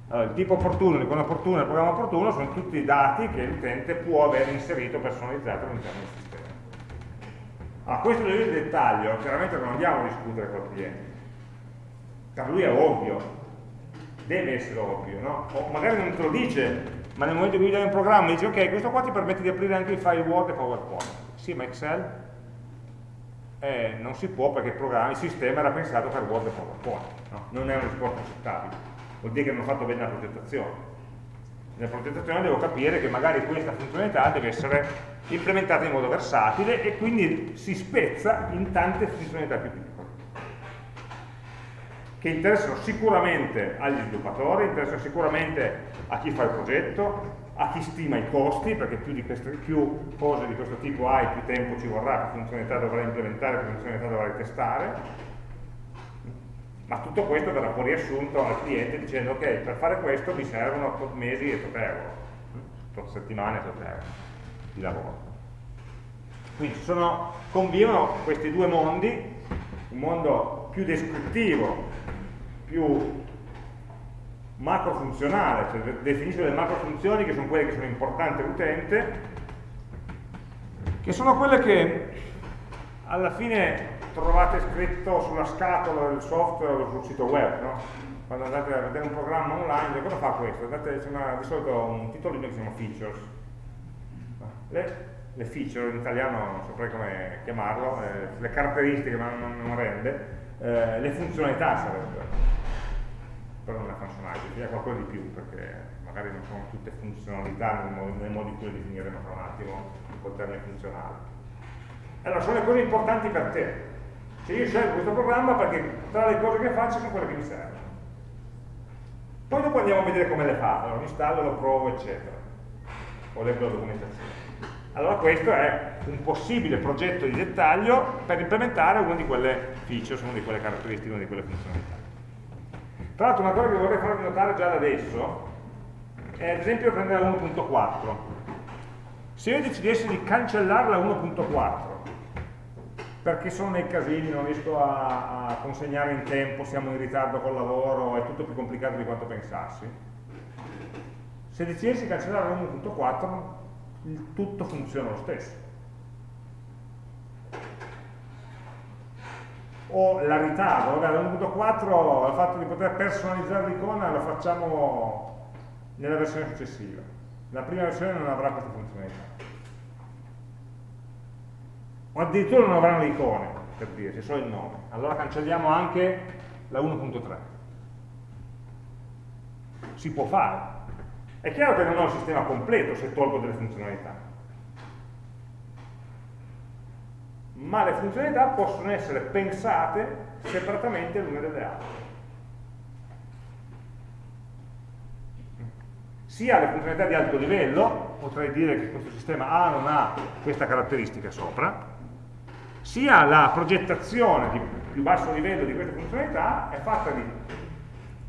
Allora, il tipo opportuno, l'icona opportuna e il programma opportuno sono tutti i dati che l'utente può aver inserito personalizzato all'interno del sistema. Allora, questo è il dettaglio, chiaramente non andiamo a discutere con il cliente. Per lui è ovvio, deve essere ovvio, no? O magari non te lo dice, ma nel momento in cui dai un programma dice ok, questo qua ti permette di aprire anche i file Word e PowerPoint. Sì, ma Excel? Eh, non si può perché il, il sistema era pensato per Word e PowerPoint, no? non è una risposta accettabile vuol dire che non ho fatto bene la progettazione. Nella progettazione devo capire che magari questa funzionalità deve essere implementata in modo versatile e quindi si spezza in tante funzionalità più piccole che interessano sicuramente agli sviluppatori, interessano sicuramente a chi fa il progetto, a chi stima i costi, perché più, di queste, più cose di questo tipo hai, più tempo ci vorrà, più funzionalità dovrai implementare, più funzionalità dovrai testare, ma tutto questo verrà poi riassunto al cliente dicendo ok, per fare questo mi servono tot mesi e tot euro, tot settimane e tot euro di lavoro. Quindi sono, convivono questi due mondi, un mondo più descrittivo, più macrofunzionale, cioè definisce delle macrofunzioni che sono quelle che sono importanti all'utente, che sono quelle che alla fine trovate scritto sulla scatola del software o sul sito web, no? quando andate a vedere un programma online, cosa fa questo? Andate, c'è di solito un titolino che si chiama features. Le, le, feature in italiano non saprei come chiamarlo, eh, le caratteristiche ma non, non rende, eh, le funzionalità sarebbero però non è functionality, è qualcosa di più perché magari non sono tutte funzionalità nel modo, nel modo in cui le definiremo tra un attimo col termine funzionale. Allora, sono le cose importanti per te. Se io scelgo questo programma perché tra le cose che faccio sono quelle che mi servono. Poi dopo andiamo a vedere come le fa, allora, lo installo, lo provo, eccetera. O leggo la documentazione. Allora questo è un possibile progetto di dettaglio per implementare una di quelle features, una di quelle caratteristiche, una di quelle funzionalità. Tra l'altro una cosa che vorrei farvi notare già da adesso è ad esempio prendere la 1.4. Se io decidessi di cancellare la 1.4 perché sono nei casini, non riesco a, a, consegnare in tempo, siamo in ritardo col lavoro, è tutto più complicato di quanto pensassi, se decidessi di cancellare la 1.4 il tutto funziona lo stesso. o la ritardo, vabbè l'1.4 il fatto di poter personalizzare l'icona lo facciamo nella versione successiva. La prima versione non avrà questa funzionalità. O addirittura non avranno le icone per dire, c'è solo il nome. Allora cancelliamo anche la 1.3 si può fare è chiaro che non ho il sistema completo se tolgo delle funzionalità ma le funzionalità possono essere pensate separatamente l'una dalle altre. Sia le funzionalità di alto livello, potrei dire che questo sistema A non ha questa caratteristica sopra, sia la progettazione di più basso livello di queste funzionalità è fatta di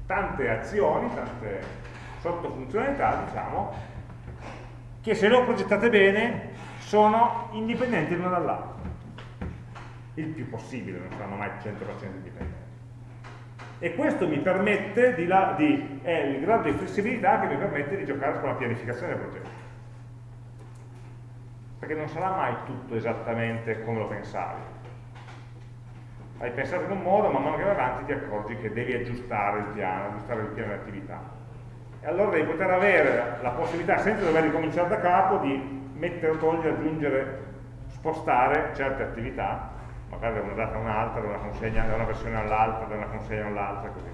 tante azioni, tante sottofunzionalità, diciamo, che se non progettate bene sono indipendenti l'una dall'altra il più possibile, non saranno mai 100% indipendenti. E questo mi permette di, la, di, è il grado di flessibilità che mi permette di giocare con la pianificazione del progetto. Perché non sarà mai tutto esattamente come lo pensavi. Hai pensato in un modo, man mano che vai avanti ti accorgi che devi aggiustare il piano, aggiustare il piano di attività. E allora devi poter avere la possibilità, senza dover ricominciare da capo, di mettere, togliere, aggiungere, spostare certe attività magari da una data a un'altra, da una da una versione all'altra, da una consegna all'altra, così.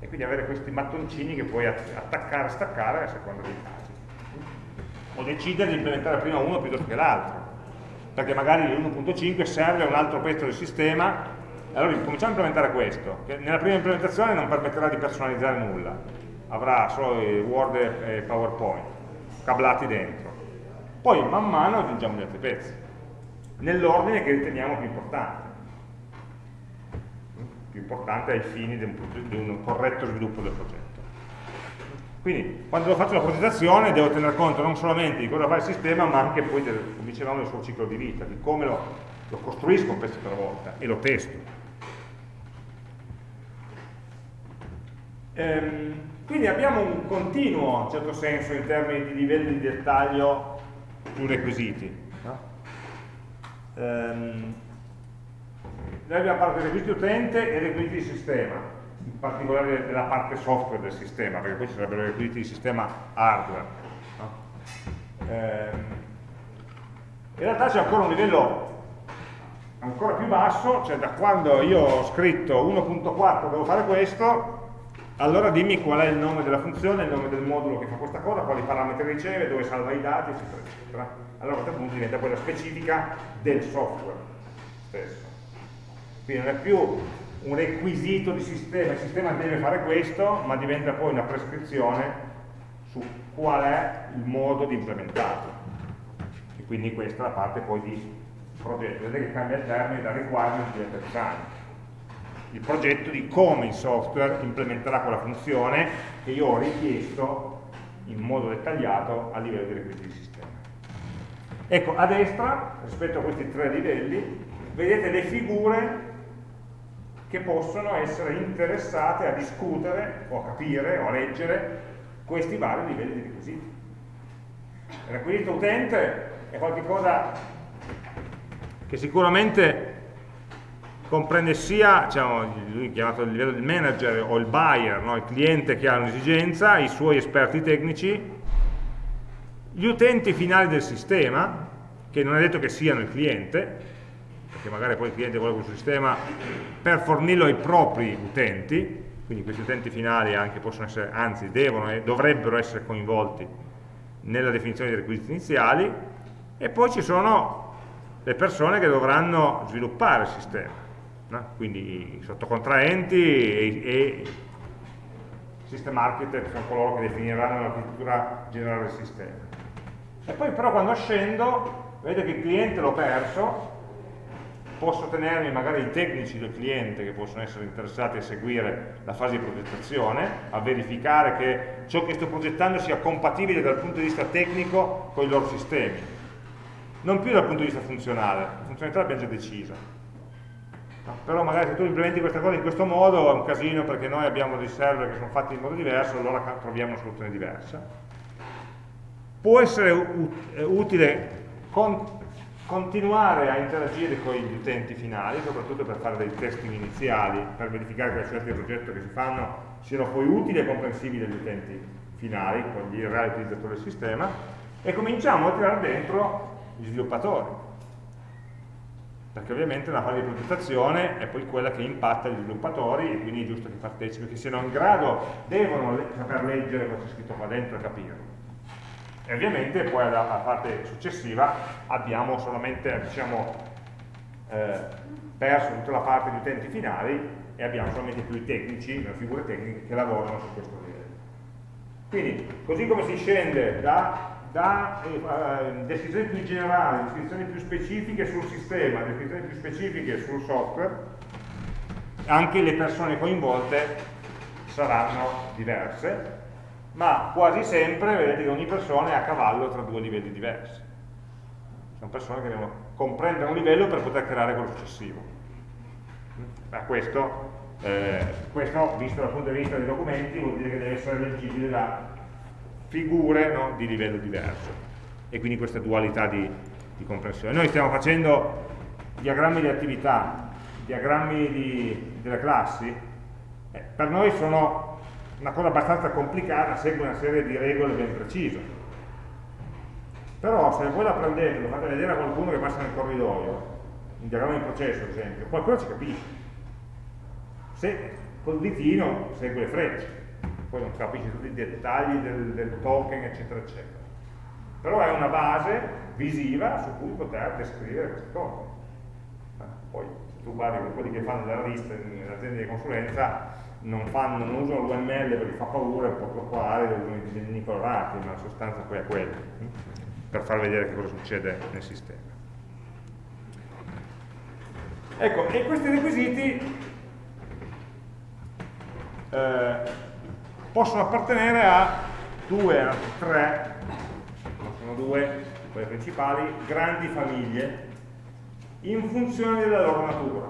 E quindi avere questi mattoncini che puoi attaccare e staccare a seconda dei casi. O decidere di implementare prima uno piuttosto che l'altro, perché magari l'1.5 serve a un altro pezzo del sistema, allora cominciamo a implementare questo, che nella prima implementazione non permetterà di personalizzare nulla, avrà solo Word e PowerPoint, cablati dentro. Poi man mano aggiungiamo gli altri pezzi nell'ordine che riteniamo più importante. Più importante ai fini di un, di un corretto sviluppo del progetto. Quindi quando faccio la progettazione devo tener conto non solamente di cosa fa il sistema ma anche poi, del, come dicevamo, del suo ciclo di vita di come lo, lo costruisco un pezzo per volta e lo testo. Ehm, quindi abbiamo un continuo, in certo senso, in termini di livelli di dettaglio più requisiti ehm, noi abbiamo di requisiti utente e requisiti di sistema, in particolare della parte software del sistema, perché poi ci sarebbero requisiti di sistema hardware. No? Ehm, in realtà c'è ancora un livello ancora più basso, cioè da quando io ho scritto 1.4 devo fare questo, allora dimmi qual è il nome della funzione, il nome del modulo che fa questa cosa, quali parametri riceve, dove salva i dati, eccetera, eccetera. Allora a questo punto diventa quella specifica del software stesso. Quindi non è più un requisito di sistema, il sistema deve fare questo, ma diventa poi una prescrizione su qual è il modo di implementarlo. E quindi questa è la parte poi di progetto. Vedete che cambia il termine da requirement diventa design. Il progetto di come il software implementerà quella funzione che io ho richiesto in modo dettagliato a livello di requisiti di sistema. Ecco, a destra, rispetto a questi tre livelli, vedete le figure che possono essere interessate a discutere o a capire o a leggere questi vari livelli di requisiti. Il requisito utente è qualcosa che sicuramente comprende sia, diciamo, lui chiamato il livello del manager o il buyer, no? il cliente che ha un'esigenza, i suoi esperti tecnici, gli utenti finali del sistema, che non è detto che siano il cliente, perché magari poi il cliente vuole questo sistema per fornirlo ai propri utenti, quindi questi utenti finali anche possono essere, anzi devono e dovrebbero essere coinvolti nella definizione dei requisiti iniziali e poi ci sono le persone che dovranno sviluppare il sistema, no? quindi i sottocontraenti e, e system architect sono coloro che definiranno l'architettura generale del sistema. E poi però quando scendo, vedete che il cliente l'ho perso, posso tenermi magari i tecnici del cliente che possono essere interessati a seguire la fase di progettazione, a verificare che ciò che sto progettando sia compatibile dal punto di vista tecnico con i loro sistemi, non più dal punto di vista funzionale, la funzionalità l'abbiamo già decisa. Però magari se tu implementi questa cosa in questo modo è un casino perché noi abbiamo dei server che sono fatti in modo diverso, allora troviamo una soluzione diversa. Può essere utile con continuare a interagire con gli utenti finali, soprattutto per fare dei testing iniziali, per verificare che le scelte di progetto che si fanno siano poi utili e comprensibili agli utenti finali, con gli reali utilizzatori del sistema, e cominciamo a tirare dentro gli sviluppatori. Perché ovviamente la fase di progettazione è poi quella che impatta gli sviluppatori e quindi è giusto che partecipino, che siano in grado, devono saper leggere cosa c'è scritto qua dentro e capirlo e ovviamente poi alla, alla parte successiva abbiamo solamente diciamo, eh, perso tutta la parte di utenti finali e abbiamo solamente più i tecnici, le figure tecniche che lavorano su questo livello. Quindi, così come si scende da, da eh, descrizioni più generali, descrizioni più specifiche sul sistema, descrizioni più specifiche sul software, anche le persone coinvolte saranno diverse ma quasi sempre vedete che ogni persona è a cavallo tra due livelli diversi. Sono persone che devono comprendere un livello per poter creare quello successivo. Ma questo, eh, questo, visto dal punto di vista dei documenti, vuol dire che deve essere leggibile da figure no, di livello diverso. E quindi questa dualità di, di comprensione. Noi stiamo facendo diagrammi di attività, diagrammi di, delle classi, eh, per noi sono una cosa abbastanza complicata, segue una serie di regole ben precise. Però se voi la prendete lo fate vedere a qualcuno che passa nel corridoio, un diagramma di processo ad esempio, qualcuno ci capisce. Se col ditino segue le frecce, poi non capisce tutti i dettagli del, del token, eccetera, eccetera. Però è una base visiva su cui poter descrivere queste cose. Eh, poi se tu guardi quelli che fanno della lista in aziende di consulenza, non, fanno, non usano l'UML perché fa paura, è un po' troppo arido, usano i disegnini colorati, ma la sostanza poi è quella, hm? per far vedere che cosa succede nel sistema. Ecco, e questi requisiti eh, possono appartenere a due, anzi tre, sono due, quelle principali, grandi famiglie in funzione della loro natura.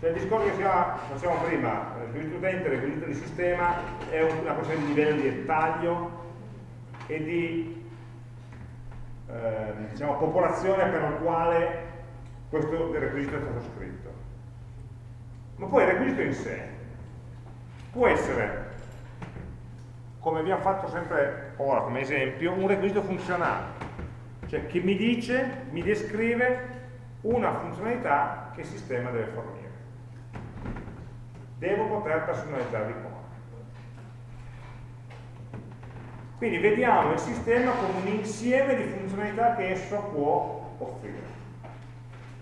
Cioè il discorso che facevamo prima, il requisito utente, il requisito di sistema, è una questione di livello di dettaglio e di eh, diciamo, popolazione per la quale questo requisito è stato scritto. Ma poi il requisito in sé può essere, come abbiamo fatto sempre ora come esempio, un requisito funzionale, cioè che mi dice, mi descrive una funzionalità che il sistema deve fornire devo poter personalizzare i comandi. Quindi vediamo il sistema come un insieme di funzionalità che esso può offrire.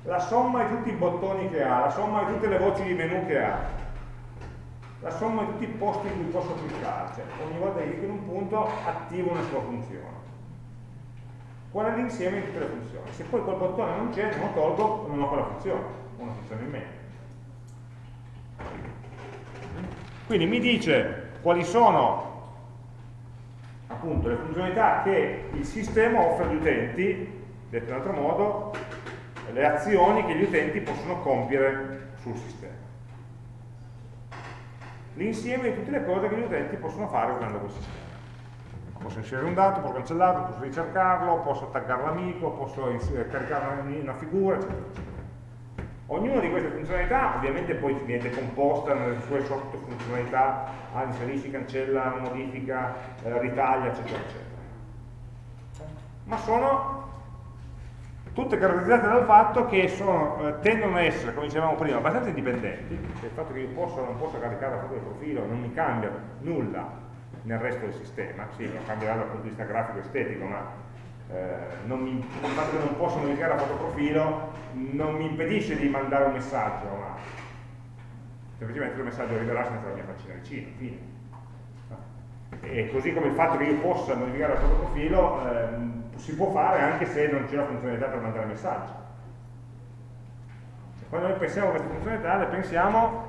La somma di tutti i bottoni che ha, la somma di tutte le voci di menu che ha, la somma di tutti i posti in cui posso cliccare, cioè ogni volta che clicco in un punto attivo una sua funzione. Qual è l'insieme di tutte le funzioni? Se poi quel bottone non c'è, non lo tolgo, non ho quella funzione, una funzione in meno. Quindi mi dice quali sono appunto le funzionalità che il sistema offre agli utenti, detto in altro modo, le azioni che gli utenti possono compiere sul sistema. L'insieme di tutte le cose che gli utenti possono fare usando quel sistema. Posso inserire un dato, posso cancellarlo, posso ricercarlo, posso taggare l'amico, posso caricare una figura, eccetera. Ognuna di queste funzionalità ovviamente poi viene decomposta nelle sue sottofunzionalità, ah, inserisci, cancella, modifica, eh, ritaglia, eccetera, eccetera. Ma sono tutte caratterizzate dal fatto che sono, eh, tendono a essere, come dicevamo prima, abbastanza indipendenti, cioè il fatto che io possa o non possa caricare la foto del profilo non mi cambia nulla nel resto del sistema, sì, cambierà dal punto di vista grafico e estetico, ma eh, non mi, il fatto che non posso modificare la fotoprofilo non mi impedisce di mandare un messaggio a un altro. Semplicemente il messaggio arriverà senza la mia faccina vicino, fine. E così come il fatto che io possa modificare la fotoprofilo eh, si può fare anche se non c'è la funzionalità per mandare messaggi. Quando noi pensiamo a queste funzionalità le pensiamo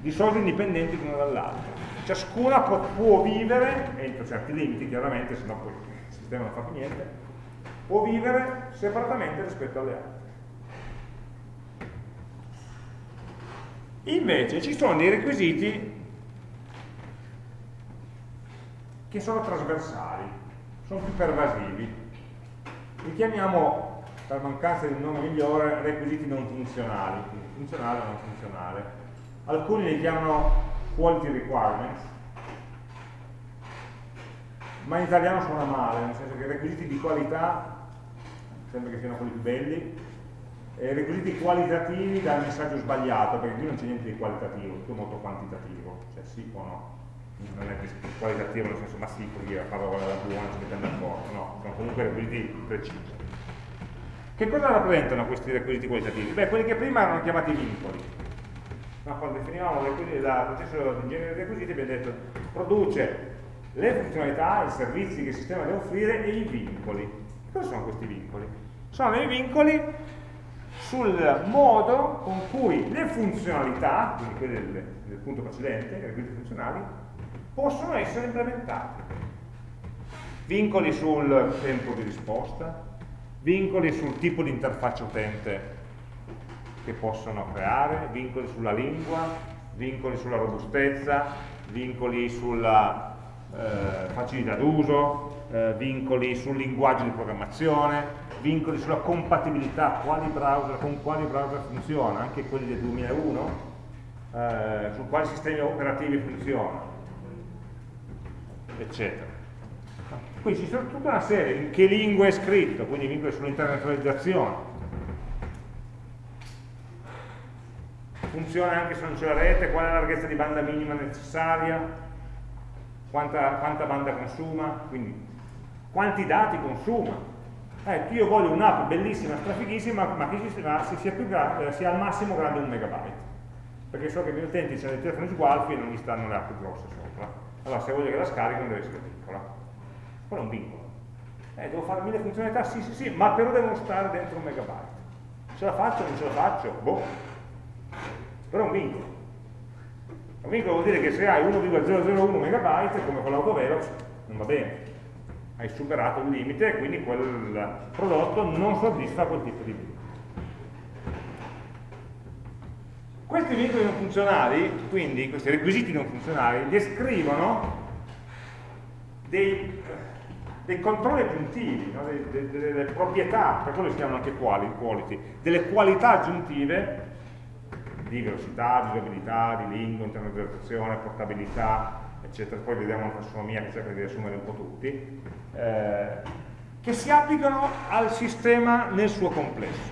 di solito indipendenti l'una dall'altra. Ciascuna può, può vivere, entro certi limiti chiaramente, se no poi sistema non fa più niente, può vivere separatamente rispetto alle altre. Invece ci sono dei requisiti che sono trasversali, sono più pervasivi. Li chiamiamo, per mancanza di un nome migliore, requisiti non funzionali, funzionale o non funzionale. Alcuni li chiamano quality requirements, ma in italiano suona male, nel senso che requisiti di qualità, sembra che siano quelli più belli, e requisiti qualitativi dal messaggio sbagliato, perché qui non c'è niente di qualitativo, tutto molto quantitativo, cioè sì o no, non è qualitativo nel senso ma sì, così la parola è buona, ci mettiamo d'accordo, no, sono comunque requisiti precisi. Che cosa rappresentano questi requisiti qualitativi? Beh, quelli che prima erano chiamati vincoli. No, quando definivamo il processo di genere dei requisiti abbiamo detto produce le funzionalità, i servizi che il sistema deve offrire e i vincoli. Cosa sono questi vincoli? Sono dei vincoli sul modo con cui le funzionalità, quindi quelle del, del punto precedente, le requisiti funzionali, possono essere implementate. Vincoli sul tempo di risposta, vincoli sul tipo di interfaccia utente che possono creare, vincoli sulla lingua, vincoli sulla robustezza, vincoli sulla eh, facilità d'uso, eh, vincoli sul linguaggio di programmazione, vincoli sulla compatibilità, quali browser, con quali browser funziona, anche quelli del 2001, eh, su quali sistemi operativi funzionano, eccetera. Qui ci sono tutta una serie, in che lingua è scritto, quindi vincoli sull'internazionalizzazione. Funziona anche se non c'è la rete, qual è la larghezza di banda minima necessaria, quanta, quanta banda consuma, quindi quanti dati consuma. Eh, io voglio un'app bellissima, strafighissima, ma che sia, sia, eh, sia, al massimo grande un megabyte. Perché so che i miei utenti hanno dei telefoni sgualfi e non gli stanno le app grosse sopra. Allora se voglio che la scarichino deve essere piccola. Quello è un vincolo. Eh, devo fare mille funzionalità? Sì, sì, sì, ma però devono stare dentro un megabyte. Ce la faccio o non ce la faccio? Boh. Però è un vincolo. Un vincolo vuol dire che se hai 1,001 MB come con l'autovelox non va bene, hai superato il limite e quindi quel prodotto non soddisfa quel tipo di vincolo. Questi vincoli non funzionali, quindi questi requisiti non funzionali, descrivono dei, dei controlli aggiuntivi, no? delle, delle, proprietà, per quello si chiamano anche quality, delle qualità aggiuntive di velocità, di usabilità, di lingua, internetizzazione, portabilità, eccetera, poi vediamo la tassonomia che cerca di riassumere un po' tutti, eh, che si applicano al sistema nel suo complesso,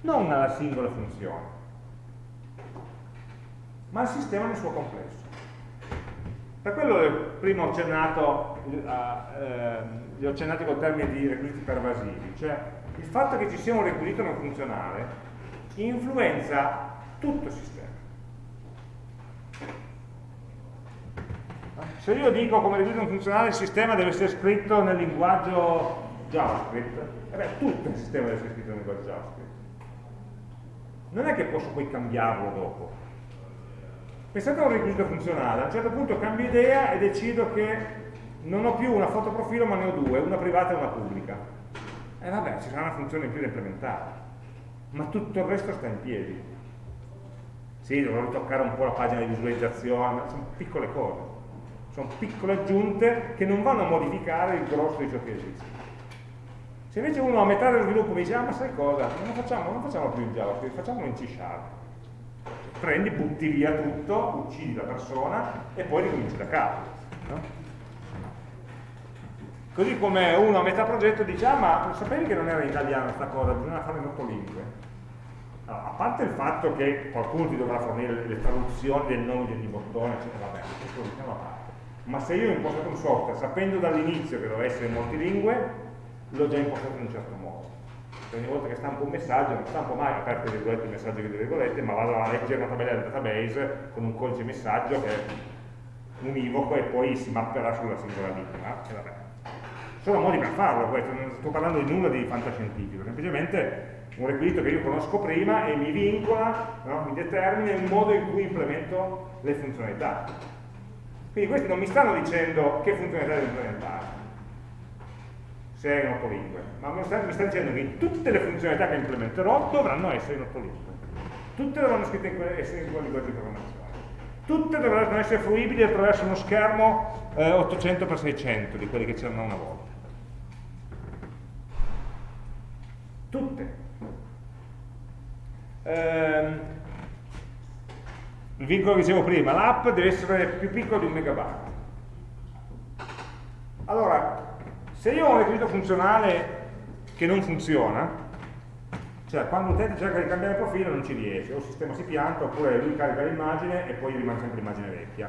non alla singola funzione, ma al sistema nel suo complesso. Per quello prima ho accennato, eh, li ho accennati col termine di requisiti pervasivi, cioè il fatto che ci sia un requisito non funzionale influenza tutto il sistema. Se io dico come requisito non funzionale il sistema deve essere scritto nel linguaggio JavaScript, eh beh, tutto il sistema deve essere scritto nel linguaggio JavaScript. Non è che posso poi cambiarlo dopo Pensate a un requisito funzionale, a un certo punto cambio idea e decido che non ho più una foto profilo ma ne ho due, una privata e una pubblica. E vabbè, ci sarà una funzione in più da implementare, ma tutto il resto sta in piedi. Sì, dovrò toccare un po' la pagina di visualizzazione, sono piccole cose, sono piccole aggiunte che non vanno a modificare il grosso di ciò che esiste. Se invece uno a metà dello sviluppo mi dice, ah ma sai cosa, non facciamo, non facciamo più in JavaScript, facciamolo in C Sharp prendi, butti via tutto, uccidi la persona e poi ricominci da capo. No? Così come uno a metà progetto dice, ah ma sapevi che non era in italiano questa cosa, bisogna farlo in otto lingue. Allora, a parte il fatto che qualcuno ti dovrà fornire le, traduzioni del nome di bottone, eccetera, vabbè, questo lo diciamo a parte. Ma se io ho impostato un software sapendo dall'inizio che doveva essere in multilingue, l'ho già impostato in un certo modo ogni volta che stampo un messaggio non stampo mai aperte virgolette messaggio che virgolette ma vado a leggere una tabella del database con un codice messaggio che è univoco e poi si mapperà sulla singola linea e vabbè. sono modi per farlo questo, non sto parlando di nulla di fantascientifico semplicemente un requisito che io conosco prima e mi vincola, no? mi determina il modo in cui implemento le funzionalità quindi questi non mi stanno dicendo che funzionalità devo implementare se è in otto lingue, ma sta, mi sta, dicendo che tutte le funzionalità che implementerò dovranno essere in otto lingue. Tutte dovranno essere in quel linguaggio programmazione. Tutte dovranno essere fruibili attraverso uno schermo eh, 800x600 di quelli che c'erano una volta. Tutte. Ehm, il vincolo che dicevo prima, l'app deve essere più piccola di un megabyte. Allora, se io ho un requisito funzionale che non funziona, cioè quando l'utente cerca di cambiare profilo non ci riesce, o il sistema si pianta, oppure lui carica l'immagine e poi rimane sempre l'immagine vecchia.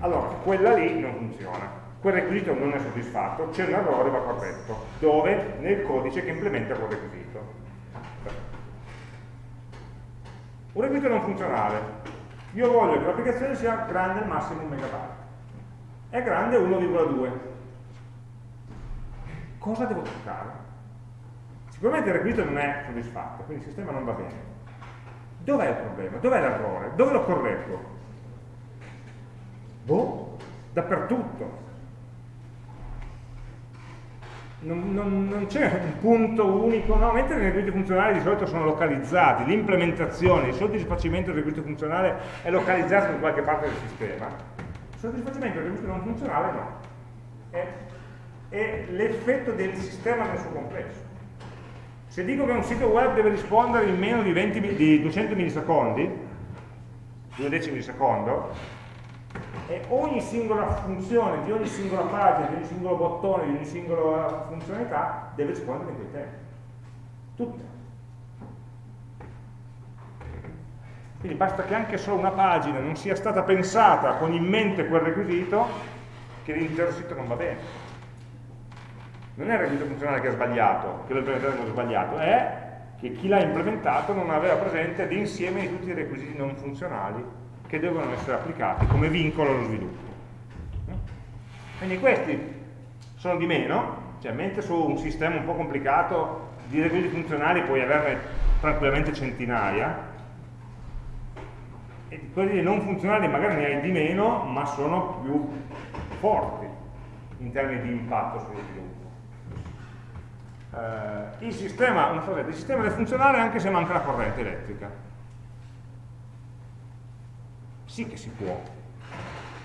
Allora, quella lì non funziona. Quel requisito non è soddisfatto, c'è un errore, va corretto. Dove? Nel codice che implementa quel requisito. Un requisito non funzionale. Io voglio che l'applicazione sia grande al massimo un megabyte. È grande 1,2 cosa devo toccare? Sicuramente il requisito non è soddisfatto, quindi il sistema non va bene. Dov'è il problema? Dov'è l'errore? Dove l'ho corretto? Boh, dappertutto. Non, non, non c'è un punto unico, no? mentre nei requisiti funzionali di solito sono localizzati, l'implementazione, il soddisfacimento del requisito funzionale è localizzato in qualche parte del sistema, il soddisfacimento del requisito non funzionale no. È è l'effetto del sistema nel suo complesso. Se dico che un sito web deve rispondere in meno di, 20, di 200 millisecondi, due decimi di secondo, e ogni singola funzione di ogni singola pagina, di ogni singolo bottone, di ogni singola funzionalità deve rispondere in quei tempi. Tutte. Quindi basta che anche solo una pagina non sia stata pensata con in mente quel requisito che l'intero sito non va bene non è il requisito funzionale che ha sbagliato, che lo implementatore ha sbagliato, è che chi l'ha implementato non aveva presente l'insieme di tutti i requisiti non funzionali che devono essere applicati come vincolo allo sviluppo. Quindi questi sono di meno, cioè mentre su un sistema un po' complicato di requisiti funzionali puoi averne tranquillamente centinaia, e quelli non funzionali magari ne hai di meno, ma sono più forti in termini di impatto sullo sviluppo eh, il, sistema, cosa, il sistema deve funzionare anche se manca la corrente elettrica. Sì che si può.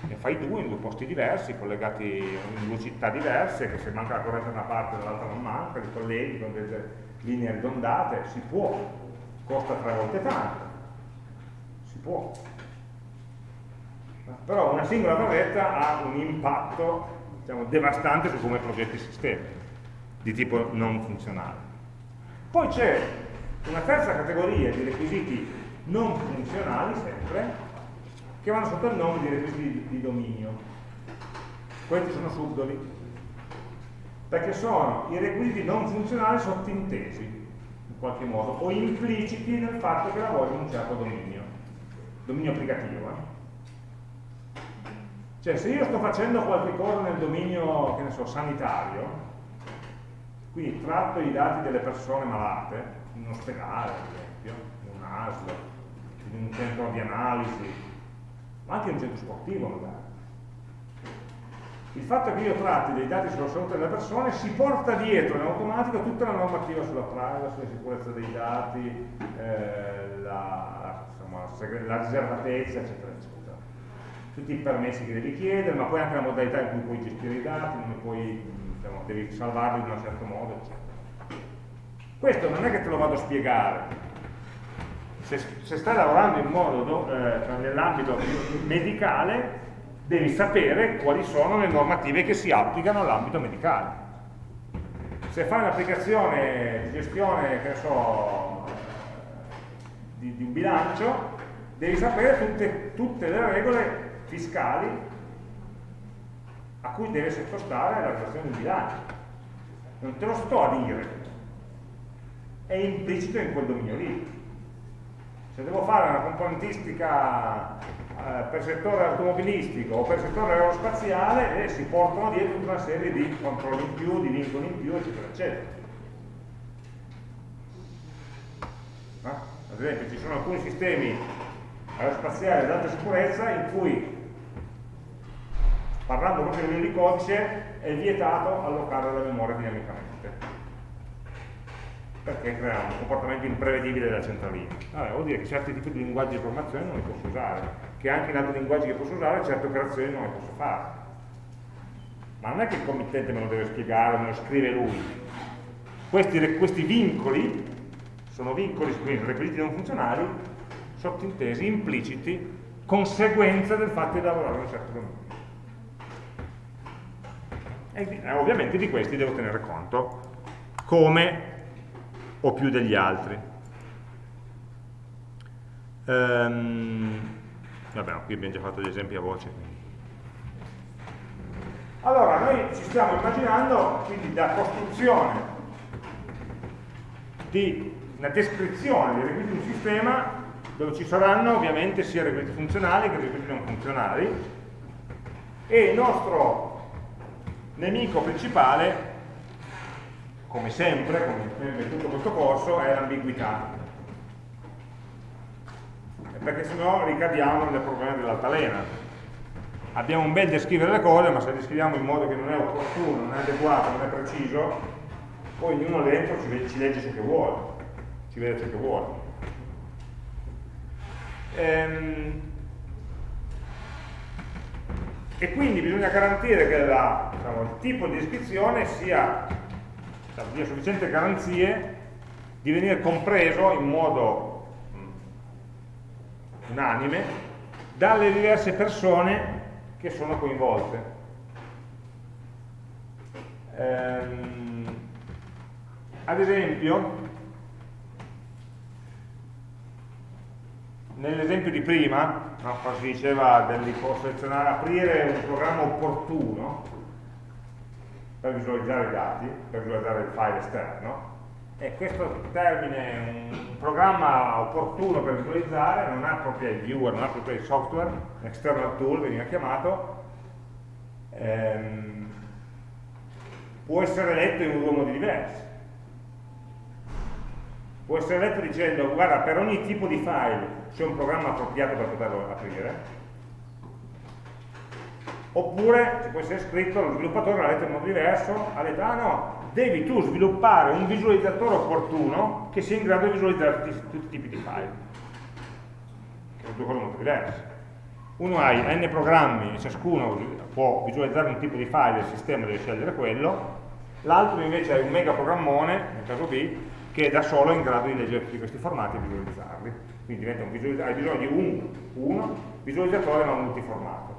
Ne fai due in due posti diversi, collegati in due città diverse, che se manca la corrente da una parte e dall'altra non manca, li colleghi con delle linee ridondate, si può. Costa tre volte tanto. Si può. Però una singola torretta ha un impatto diciamo, devastante su come progetti il sistema di tipo non funzionale. Poi c'è una terza categoria di requisiti non funzionali sempre, che vanno sotto il nome di requisiti di, dominio. Questi sono subdoli, perché sono i requisiti non funzionali sottintesi, in qualche modo, o impliciti nel fatto che lavorino in un certo dominio, dominio applicativo. Eh? Cioè, se io sto facendo qualche cosa nel dominio, che ne so, sanitario, quindi tratto i dati delle persone malate, in un ospedale, ad esempio, in un ASL, in un centro di analisi, ma anche un centro sportivo magari. Il fatto che io tratti dei dati sulla salute delle persone si porta dietro in automatico tutta la normativa sulla privacy, sulla sicurezza dei dati, eh, la, insomma, la riservatezza, eccetera, eccetera. Tutti i permessi che devi chiedere, ma poi anche la modalità in cui puoi gestire i dati, puoi, diciamo, devi salvarli in un certo modo, eccetera. Questo non è che te lo vado a spiegare, se, se stai lavorando in modo eh, nell'ambito medicale devi sapere quali sono le normative che si applicano all'ambito medicale se fai un'applicazione di gestione che so, di, di, un bilancio devi sapere tutte, tutte le regole fiscali a cui deve sottostare la redazione del bilancio non te lo sto a dire è implicito in quel dominio lì se devo fare una componentistica eh, per settore automobilistico o per settore aerospaziale eh, si portano dietro una serie di controlli in più, di vincoli in più, eccetera, eccetera. Eh? Ad esempio ci sono alcuni sistemi aerospaziali ad alta sicurezza in cui, parlando proprio a di codice, è vietato allocare la memoria dinamicamente perché crea un comportamento imprevedibile della centralina. Allora, vuol dire che certi tipi di linguaggi di informazione non li posso usare, che anche in altri linguaggi che posso usare certe operazioni non le posso fare. Ma non è che il committente me lo deve spiegare, me lo scrive lui. Questi, questi vincoli sono vincoli, quindi requisiti non funzionali, sottintesi, impliciti, conseguenza del fatto di lavorare in un certo dominio. E eh, ovviamente di questi devo tenere conto come o più degli altri. Um, vabbè, qui abbiamo già fatto gli esempi a voce. Allora, noi ci stiamo immaginando quindi la costruzione di una descrizione dei requisiti di un sistema dove ci saranno ovviamente sia requisiti funzionali che requisiti non funzionali e il nostro nemico principale come sempre, come in tutto questo corso, è l'ambiguità. Perché sennò ricadiamo nel problema dell'altalena. Abbiamo un bel descrivere le cose, ma se le descriviamo in modo che non è opportuno, non è adeguato, non è preciso, poi ognuno dentro ci legge ciò che vuole, ci vede ciò che vuole. Ehm, e quindi bisogna garantire che la, diciamo, il tipo di descrizione sia dia sufficienti garanzie di venire compreso in modo unanime dalle diverse persone che sono coinvolte. Ehm, ad esempio, nell'esempio di prima, no, quando si diceva di selezionare, aprire un programma opportuno, per visualizzare i dati, per visualizzare il file esterno, e questo termine, un programma opportuno per visualizzare, non ha proprio il viewer, non ha proprio il software, external tool veniva chiamato, ehm, può essere letto in due modi diversi. Può essere letto dicendo, guarda, per ogni tipo di file c'è un programma appropriato per poterlo aprire, oppure ci può essere scritto lo sviluppatore l'ha letto in modo diverso, ha detto ah no, devi tu sviluppare un visualizzatore opportuno che sia in grado di visualizzare tutti, i tipi di file. Che sono due cose molto diverse. Uno ha n programmi e ciascuno può visualizzare un tipo di file il sistema deve scegliere quello. L'altro invece è un mega programmone, nel caso B che da solo è in grado di leggere tutti questi formati e visualizzarli quindi un hai bisogno di un, uno visualizzatore ma multiformato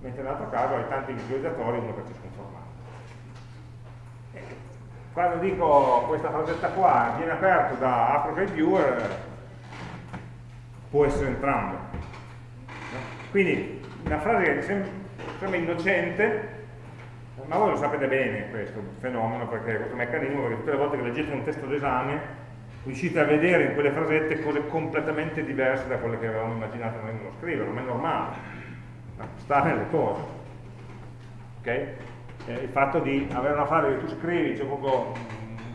mentre nell'altro caso hai tanti visualizzatori, uno per ciascun formato. quando dico questa frasetta qua viene aperto da ApplePreviewer, può essere entrambe. Quindi una frase che sembra innocente, ma voi lo sapete bene questo fenomeno, perché questo meccanismo, perché tutte le volte che leggete un testo d'esame riuscite a vedere in quelle frasette cose completamente diverse da quelle che avevamo immaginato noi nello scrivere, ma è normale, sta nelle cose. Okay? Eh, il fatto di avere una frase che tu scrivi cioè proprio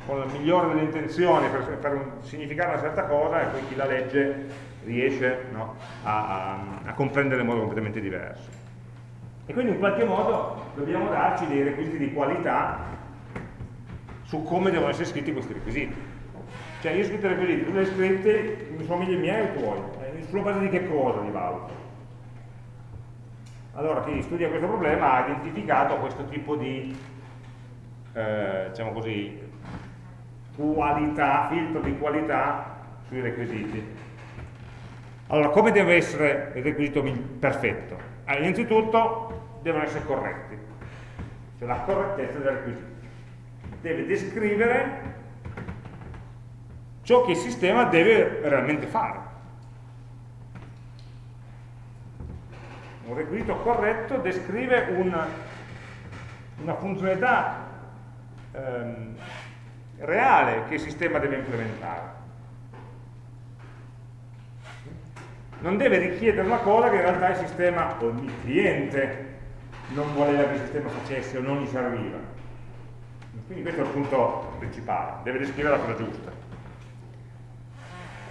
con la migliore delle intenzioni per, per significare una certa cosa e poi chi la legge riesce no, a, a, a comprendere in modo completamente diverso. E quindi in qualche modo dobbiamo darci dei requisiti di qualità su come devono essere scritti questi requisiti. Cioè io ho scritto i requisiti, tu li hai scritti, sono meglio i miei o i tuoi? Eh, sulla base di che cosa li valuto? Allora chi studia questo problema ha identificato questo tipo di, eh, diciamo così, qualità, filtro di qualità sui requisiti. Allora, come deve essere il requisito perfetto? Ah, innanzitutto devono essere corretti, cioè la correttezza del requisito. Deve descrivere ciò che il sistema deve realmente fare. Un requisito corretto descrive una, una funzionalità ehm, reale che il sistema deve implementare. Non deve richiedere una cosa che in realtà il sistema o il cliente non voleva che il sistema facesse o non gli serviva. Quindi questo è il punto principale, deve descrivere la cosa giusta.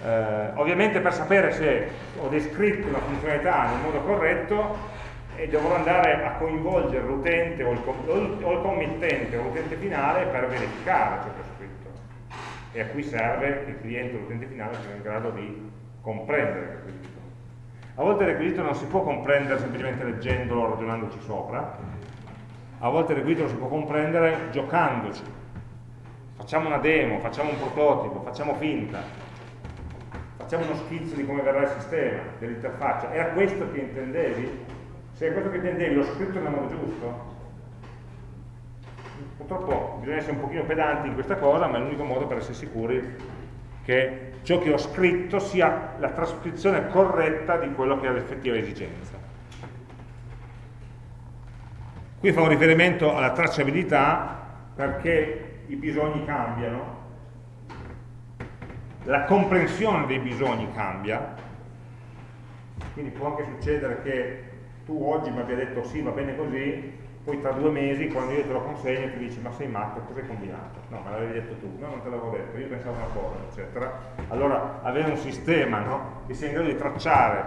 Eh, ovviamente per sapere se ho descritto una funzionalità nel modo corretto e dovrò andare a coinvolgere l'utente o, o, il committente o l'utente finale per verificare ciò che ho scritto e a cui serve che il cliente o l'utente finale sia in grado di comprendere requisito. A volte il requisito non si può comprendere semplicemente leggendolo o ragionandoci sopra, a volte il requisito lo si può comprendere giocandoci. Facciamo una demo, facciamo un prototipo, facciamo finta, facciamo uno schizzo di come verrà il sistema, dell'interfaccia, era questo che intendevi? Se è questo che intendevi, l'ho scritto nel modo giusto? Purtroppo bisogna essere un pochino pedanti in questa cosa, ma è l'unico modo per essere sicuri che ciò che ho scritto sia la trascrizione corretta di quello che è l'effettiva esigenza. Qui fa un riferimento alla tracciabilità perché i bisogni cambiano la comprensione dei bisogni cambia, quindi può anche succedere che tu oggi mi abbia detto sì, va bene così, poi tra due mesi quando io te lo consegno ti dici ma sei matto, cosa hai combinato? No, me l'avevi detto tu, no, non te l'avevo detto, io pensavo una cosa, eccetera. Allora avere un sistema no, che sia in grado di tracciare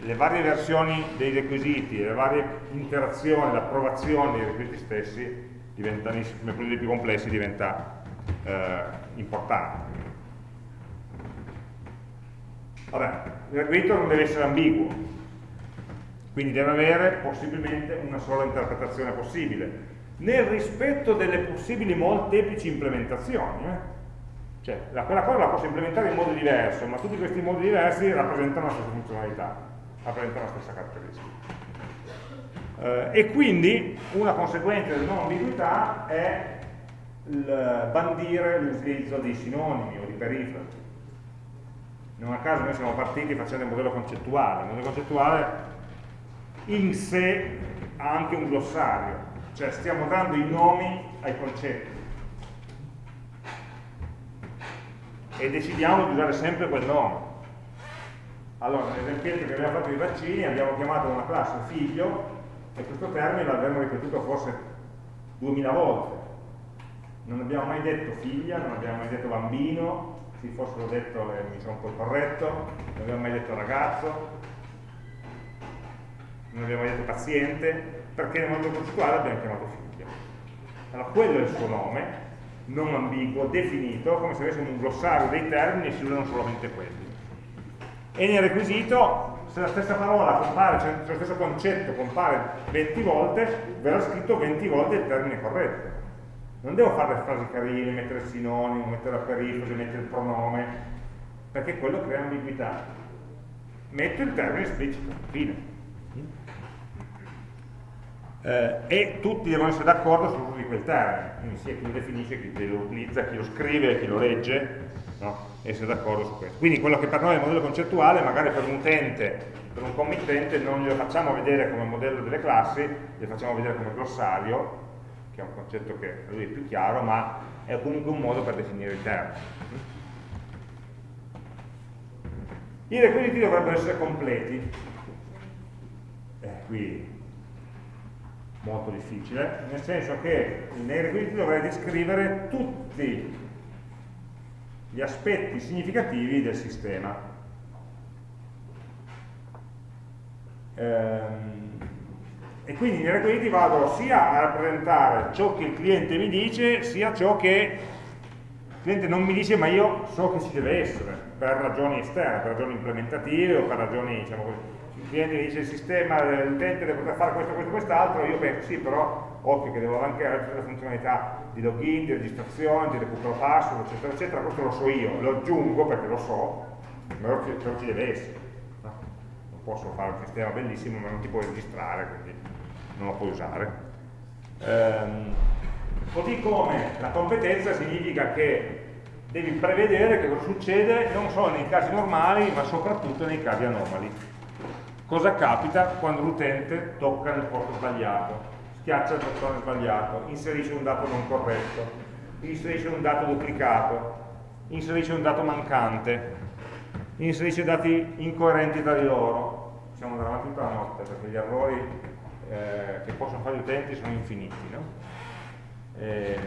le varie versioni dei requisiti, le varie interazioni, l'approvazione dei requisiti stessi, diventa, come quelli più complessi, diventa eh, importante. Vabbè, il requisito non deve essere ambiguo, quindi deve avere possibilmente una sola interpretazione possibile, nel rispetto delle possibili molteplici implementazioni. Eh? Cioè, la, quella cosa la posso implementare in modo diverso, ma tutti questi modi diversi rappresentano la stessa funzionalità, rappresentano la stessa caratteristica. Eh, e quindi una conseguenza della non ambiguità è il bandire l'utilizzo di sinonimi o di perifrasi non a caso noi siamo partiti facendo il modello concettuale, il modello concettuale in sé ha anche un glossario, cioè stiamo dando i nomi ai concetti e decidiamo di usare sempre quel nome. Allora, nell'esempio che abbiamo fatto dei vaccini abbiamo chiamato una classe figlio e questo termine l'abbiamo ripetuto forse 2000 volte. Non abbiamo mai detto figlia, non abbiamo mai detto bambino, sì, forse l'ho detto e mi sono un po' corretto, non abbiamo mai detto ragazzo, non abbiamo detto paziente, perché nel mondo concettuale abbiamo chiamato figlio. Allora quello è il suo nome, non ambiguo, definito, come se avessimo un glossario dei termini e si usano solamente quelli. E nel requisito, se la stessa parola compare, cioè lo stesso concetto compare 20 volte, verrà scritto 20 volte il termine corretto non devo fare le frasi carine, mettere sinonimo, mettere la perifrasi, mettere il pronome, perché quello crea ambiguità. Metto il termine esplicito, fine. Eh, e tutti devono essere d'accordo sull'uso di quel termine, quindi sia chi lo definisce, chi lo utilizza, chi lo scrive, chi lo legge, no? essere d'accordo su questo. Quindi quello che per noi è il modello concettuale, magari per un utente, per un committente, non glielo facciamo vedere come modello delle classi, glielo facciamo vedere come glossario, che è un concetto che a lui è più chiaro, ma è comunque un modo per definire i termini. I requisiti dovrebbero essere completi. Eh, qui molto difficile, nel senso che nei requisiti dovrei descrivere tutti gli aspetti significativi del sistema. Ehm, e quindi nei requisiti vado sia a rappresentare ciò che il cliente mi dice, sia ciò che il cliente non mi dice ma io so che ci deve essere, per ragioni esterne, per ragioni implementative o per ragioni diciamo così, cliente mi dice il sistema, l'utente deve poter fare questo, questo, quest'altro, io penso sì, però occhio che devo anche avere le funzionalità di login, di registrazione, di recupero password, eccetera, eccetera, questo lo so io, lo aggiungo perché lo so, però ci, deve essere. No? Non posso fare un sistema bellissimo ma non ti puoi registrare, quindi non lo puoi usare. Ehm, così come la competenza significa che devi prevedere che cosa succede non solo nei casi normali ma soprattutto nei casi anomali Cosa capita quando l'utente tocca nel posto sbagliato, schiaccia il bottone sbagliato, inserisce un dato non corretto, inserisce un dato duplicato, inserisce un dato mancante, inserisce dati incoerenti tra di loro. Siamo andare avanti tutta la notte perché gli errori eh, che possono fare gli utenti sono infiniti. No? Eh,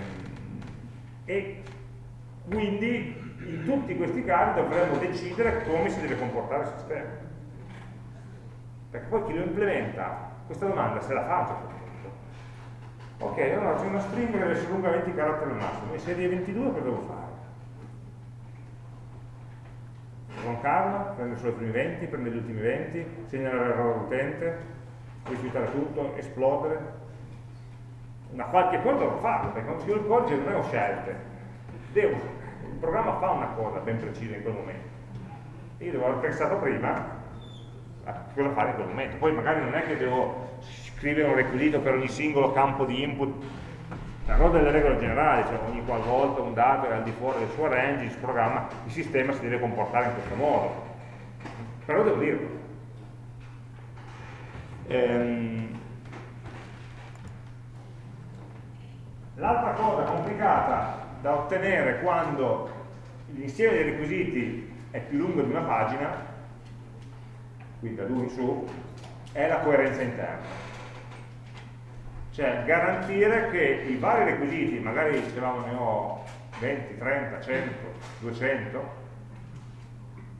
e quindi in tutti questi casi dovremmo decidere come si deve comportare il sistema perché poi chi lo implementa questa domanda se la fa a un certo punto. Ok, allora c'è una string che deve essere lunga 20 caratteri al massimo, e serie 22 cosa devo fare? Con calma, prende solo i primi 20, prende gli ultimi 20, segnalare l'errore all'utente, rifiutare tutto, esplodere. Una qualche cosa devo farlo, perché quando scrivo il codice non ho scelte. Devo, il programma fa una cosa ben precisa in quel momento. Io devo aver pensato prima cosa fare in quel momento. Poi magari non è che devo scrivere un requisito per ogni singolo campo di input, però delle regole generali, cioè ogni qualvolta un dato è al di fuori del suo range, il suo programma, il sistema si deve comportare in questo modo. Però devo dirlo. Ehm, L'altra cosa complicata da ottenere quando l'insieme dei requisiti è più lungo di una pagina quindi da 2 in su, è la coerenza interna. Cioè garantire che i vari requisiti, magari dicevamo ne ho 20, 30, 100, 200,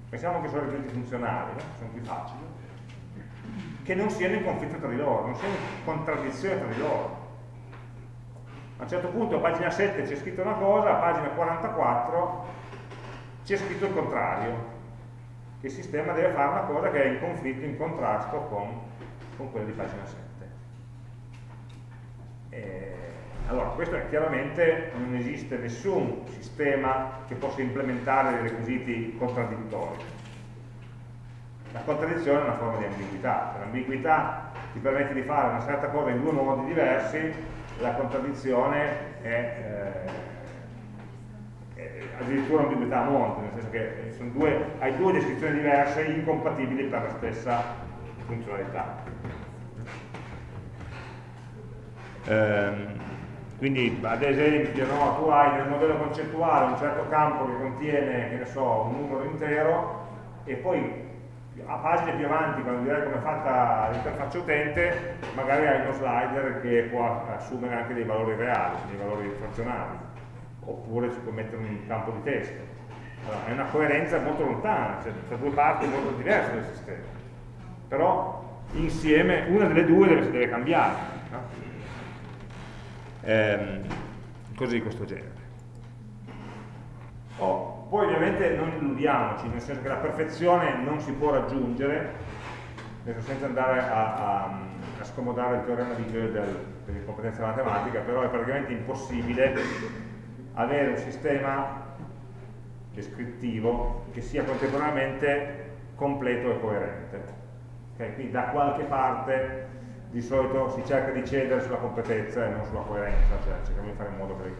pensiamo che sono requisiti funzionali, no? sono più facili, che non siano in conflitto tra di loro, non siano in contraddizione tra di loro. A un certo punto a pagina 7 c'è scritto una cosa, a pagina 44 c'è scritto il contrario il sistema deve fare una cosa che è in conflitto, in contrasto con, con quella di pagina 7. E, allora, questo è chiaramente non esiste nessun sistema che possa implementare dei requisiti contraddittori. La contraddizione è una forma di ambiguità, l'ambiguità ti permette di fare una certa cosa in due modi diversi, la contraddizione è eh, addirittura un'ambiguità a monte, nel senso che due, hai due descrizioni diverse incompatibili per la stessa funzionalità. Ehm, quindi ad esempio no, tu hai nel modello concettuale un certo campo che contiene che so, un numero intero e poi a pagine più avanti quando direi come è fatta l'interfaccia utente magari hai uno slider che può assumere anche dei valori reali, dei valori frazionali oppure si può mettere un campo di testo. Allora, è una coerenza molto lontana, cioè tra due parti molto diverse del sistema. Però insieme una delle due deve, deve cambiare. No? Ehm, cose di questo genere. Oh, poi ovviamente non illudiamoci, nel senso che la perfezione non si può raggiungere senza andare a, a, a scomodare il teorema di Gödel per l'incompetenza matematica, però è praticamente impossibile avere un sistema descrittivo che sia contemporaneamente completo e coerente. Okay? Quindi da qualche parte di solito si cerca di cedere sulla competenza e non sulla coerenza, cioè cerchiamo di fare in modo che,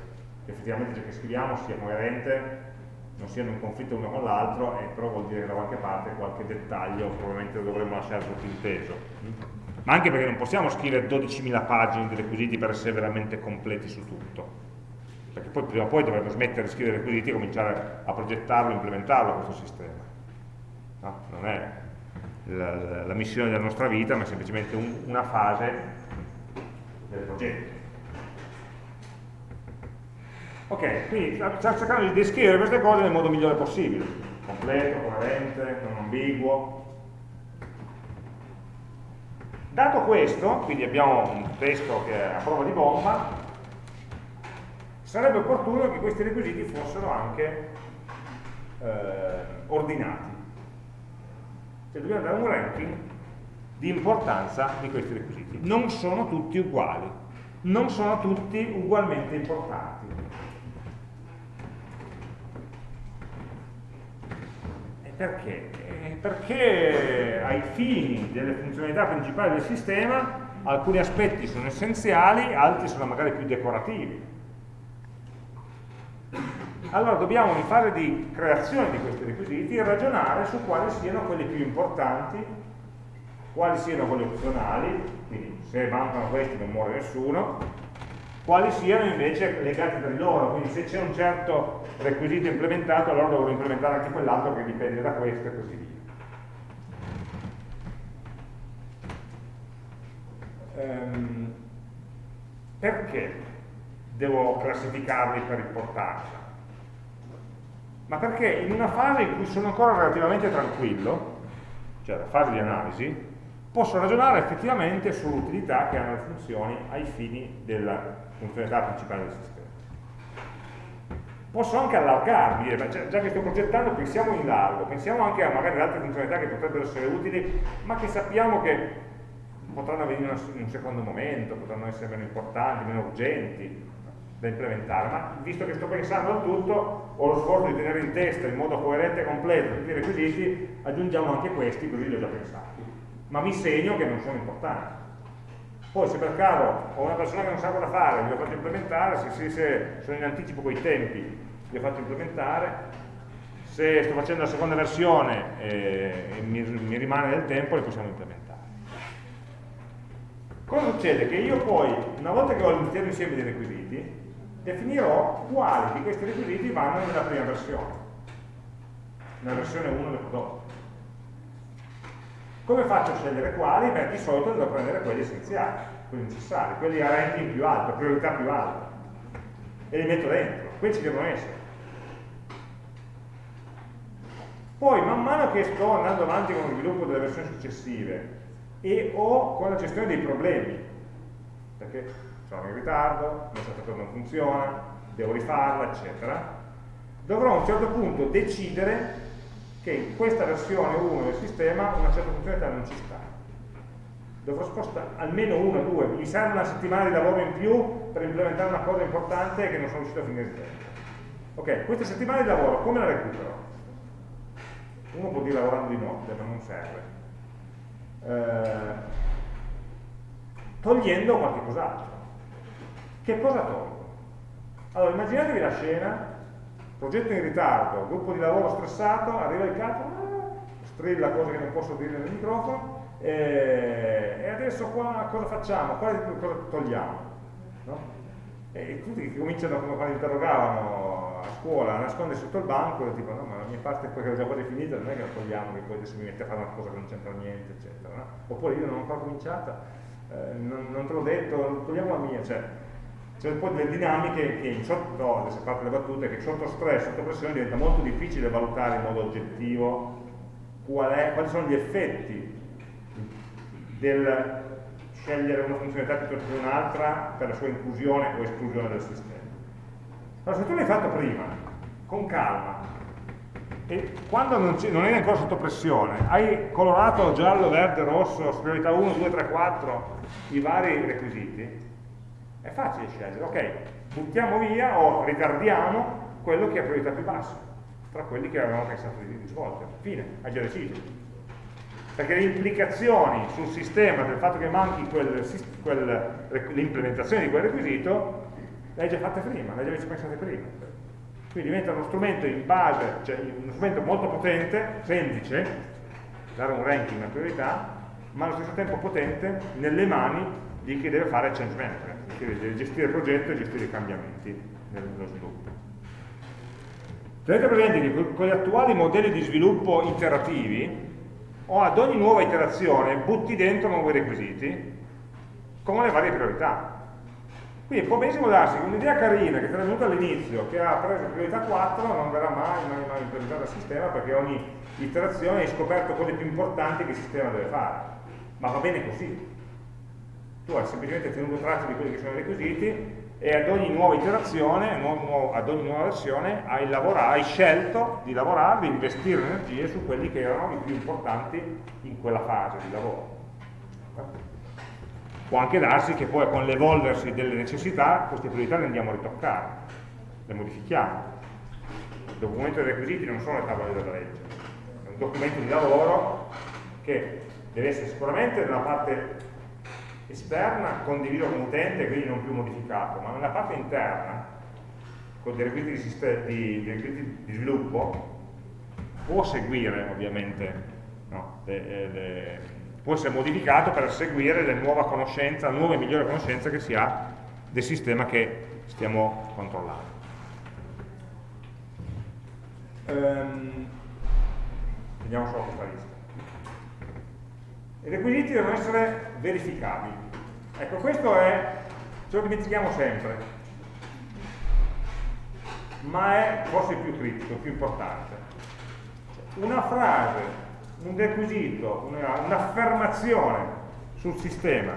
effettivamente ciò che scriviamo sia coerente non siano in conflitto l'uno con l'altro, e però vuol dire che da qualche parte qualche dettaglio probabilmente dovremmo lasciare sottinteso. Ma anche perché non possiamo scrivere 12.000 pagine di requisiti per essere veramente completi su tutto. Perché poi prima o poi dovremmo smettere di scrivere requisiti e cominciare a progettarlo implementarlo questo sistema. No? Non è la, la, la, missione della nostra vita, ma è semplicemente un, una fase del progetto. Ok, quindi stiamo cercando di descrivere queste cose nel modo migliore possibile, completo, coerente, non ambiguo. Dato questo, quindi abbiamo un testo che è a prova di bomba, sarebbe opportuno che questi requisiti fossero anche eh, ordinati. Cioè dobbiamo dare un ranking di importanza di questi requisiti. Non sono tutti uguali, non sono tutti ugualmente importanti. Perché? Eh, perché ai fini delle funzionalità principali del sistema alcuni aspetti sono essenziali, altri sono magari più decorativi. Allora dobbiamo in fase di creazione di questi requisiti ragionare su quali siano quelli più importanti, quali siano quelli opzionali, quindi se mancano questi non muore nessuno, quali siano invece legati tra di loro, quindi se c'è un certo requisito implementato allora dovrò implementare anche quell'altro che dipende da questo e così via. Ehm, perché devo classificarli per importanza? Ma perché in una fase in cui sono ancora relativamente tranquillo, cioè la fase di analisi, posso ragionare effettivamente sull'utilità che hanno le funzioni ai fini della funzionalità principale del sistema. Posso anche allargarmi, dire, già che sto progettando pensiamo in largo, pensiamo anche a magari altre funzionalità che potrebbero essere utili, ma che sappiamo che potranno avvenire in un secondo momento, potranno essere meno importanti, meno urgenti da implementare, ma visto che sto pensando al tutto, ho lo sforzo di tenere in testa in modo coerente e completo tutti i requisiti, aggiungiamo anche questi, così li ho già pensati. Ma mi segno che non sono importanti. Poi se per caso ho una persona che non sa cosa fare, gli ho fatto implementare, se, se, se sono in anticipo con i tempi, gli ho fatto implementare, se sto facendo la seconda versione e, e mi, mi, rimane del tempo, le possiamo implementare. Cosa succede? Che io poi, una volta che ho l'intero insieme dei requisiti, definirò quali di questi requisiti vanno nella prima versione, nella versione 1 del prodotto. Come faccio a scegliere quali? Beh, di solito devo prendere quelli essenziali, quelli necessari, quelli a ranking più alto, priorità più alta. E li metto dentro, quelli ci devono essere. Poi, man mano che sto andando avanti con lo sviluppo delle versioni successive e ho con la gestione dei problemi, perché sono in ritardo, certa cosa non funziona, devo rifarla, eccetera, dovrò a un certo punto decidere che in questa versione 1 del sistema una certa funzionalità non ci sta. Dovrò spostare almeno una o due, mi serve una settimana di lavoro in più per implementare una cosa importante che non sono riuscito a finire il tempo. Ok, queste settimane di lavoro come la recupero? Uno può dire lavorando di notte, ma non serve. Eh, togliendo qualche cos'altro. Che cosa tolgo? Allora, immaginatevi la scena progetto in ritardo, gruppo di lavoro stressato, arriva il capo, ah, strilla cose che non posso dire nel microfono, e, e adesso qua cosa facciamo? Qua cosa togliamo? No? E tutti che cominciano, come quando interrogavano a scuola, a nascondere sotto il banco, e tipo no, ma la mia parte è quella già quasi finita, non è che la togliamo, che poi adesso mi mette a fare una cosa che non c'entra niente, eccetera. No? Oppure io non ho ancora cominciata, eh, non, non, te l'ho detto, togliamo la mia, cioè, c'è poi delle dinamiche che in sotto, adesso parte le battute, che sotto stress, sotto pressione diventa molto difficile valutare in modo oggettivo qual è, quali sono gli effetti del scegliere una funzionalità piuttosto che un'altra per la sua inclusione o esclusione del sistema. Allora, se tu l'hai fatto prima, con calma, e quando non, non eri ancora sotto pressione, hai colorato giallo, verde, rosso, priorità 1, 2, 3, 4, i vari requisiti, è facile scegliere, ok, buttiamo via o ritardiamo quello che ha priorità più bassa, tra quelli che avevamo pensato di svolgere. Fine, hai già deciso. Perché le implicazioni sul sistema del fatto che manchi l'implementazione di quel requisito le hai già fatte prima, le hai già pensate prima. Quindi diventa uno strumento in base, cioè uno strumento molto potente, semplice, dare un ranking una priorità, ma allo stesso tempo potente nelle mani di chi deve fare change management, deve gestire il progetto e gestire i cambiamenti nello sviluppo. Tenete presente che con gli attuali modelli di sviluppo iterativi, o ad ogni nuova iterazione butti dentro nuovi requisiti con le varie priorità. Quindi può benissimo darsi che un'idea carina che era venuta all'inizio, che ha preso priorità 4, non verrà mai, mai, mai implementata dal sistema perché ogni iterazione hai scoperto quelle più importanti che il sistema deve fare. Ma va bene così. Tu hai semplicemente tenuto traccia di quelli che sono i requisiti e ad ogni nuova iterazione, ad ogni nuova versione, hai, hai scelto di lavorare, di investire energie su quelli che erano i più importanti in quella fase di lavoro. Può anche darsi che poi con l'evolversi delle necessità queste priorità le andiamo a ritoccare, le modifichiamo. Il documento dei requisiti non sono le tavole della legge, è un documento di lavoro che deve essere sicuramente nella parte esterna condiviso con l'utente, quindi non più modificato, ma nella parte interna, con dei requisiti di, di, di, di sviluppo, può seguire ovviamente no, le, le, può essere modificato per seguire la nuova conoscenza, la nuova e migliore conoscenza che si ha del sistema che stiamo controllando. Ehm, vediamo solo questa lista. I requisiti devono essere verificabili. Ecco, questo è, ce lo dimentichiamo sempre, ma è forse il più critico, il più importante. Una frase un requisito, un'affermazione un sul sistema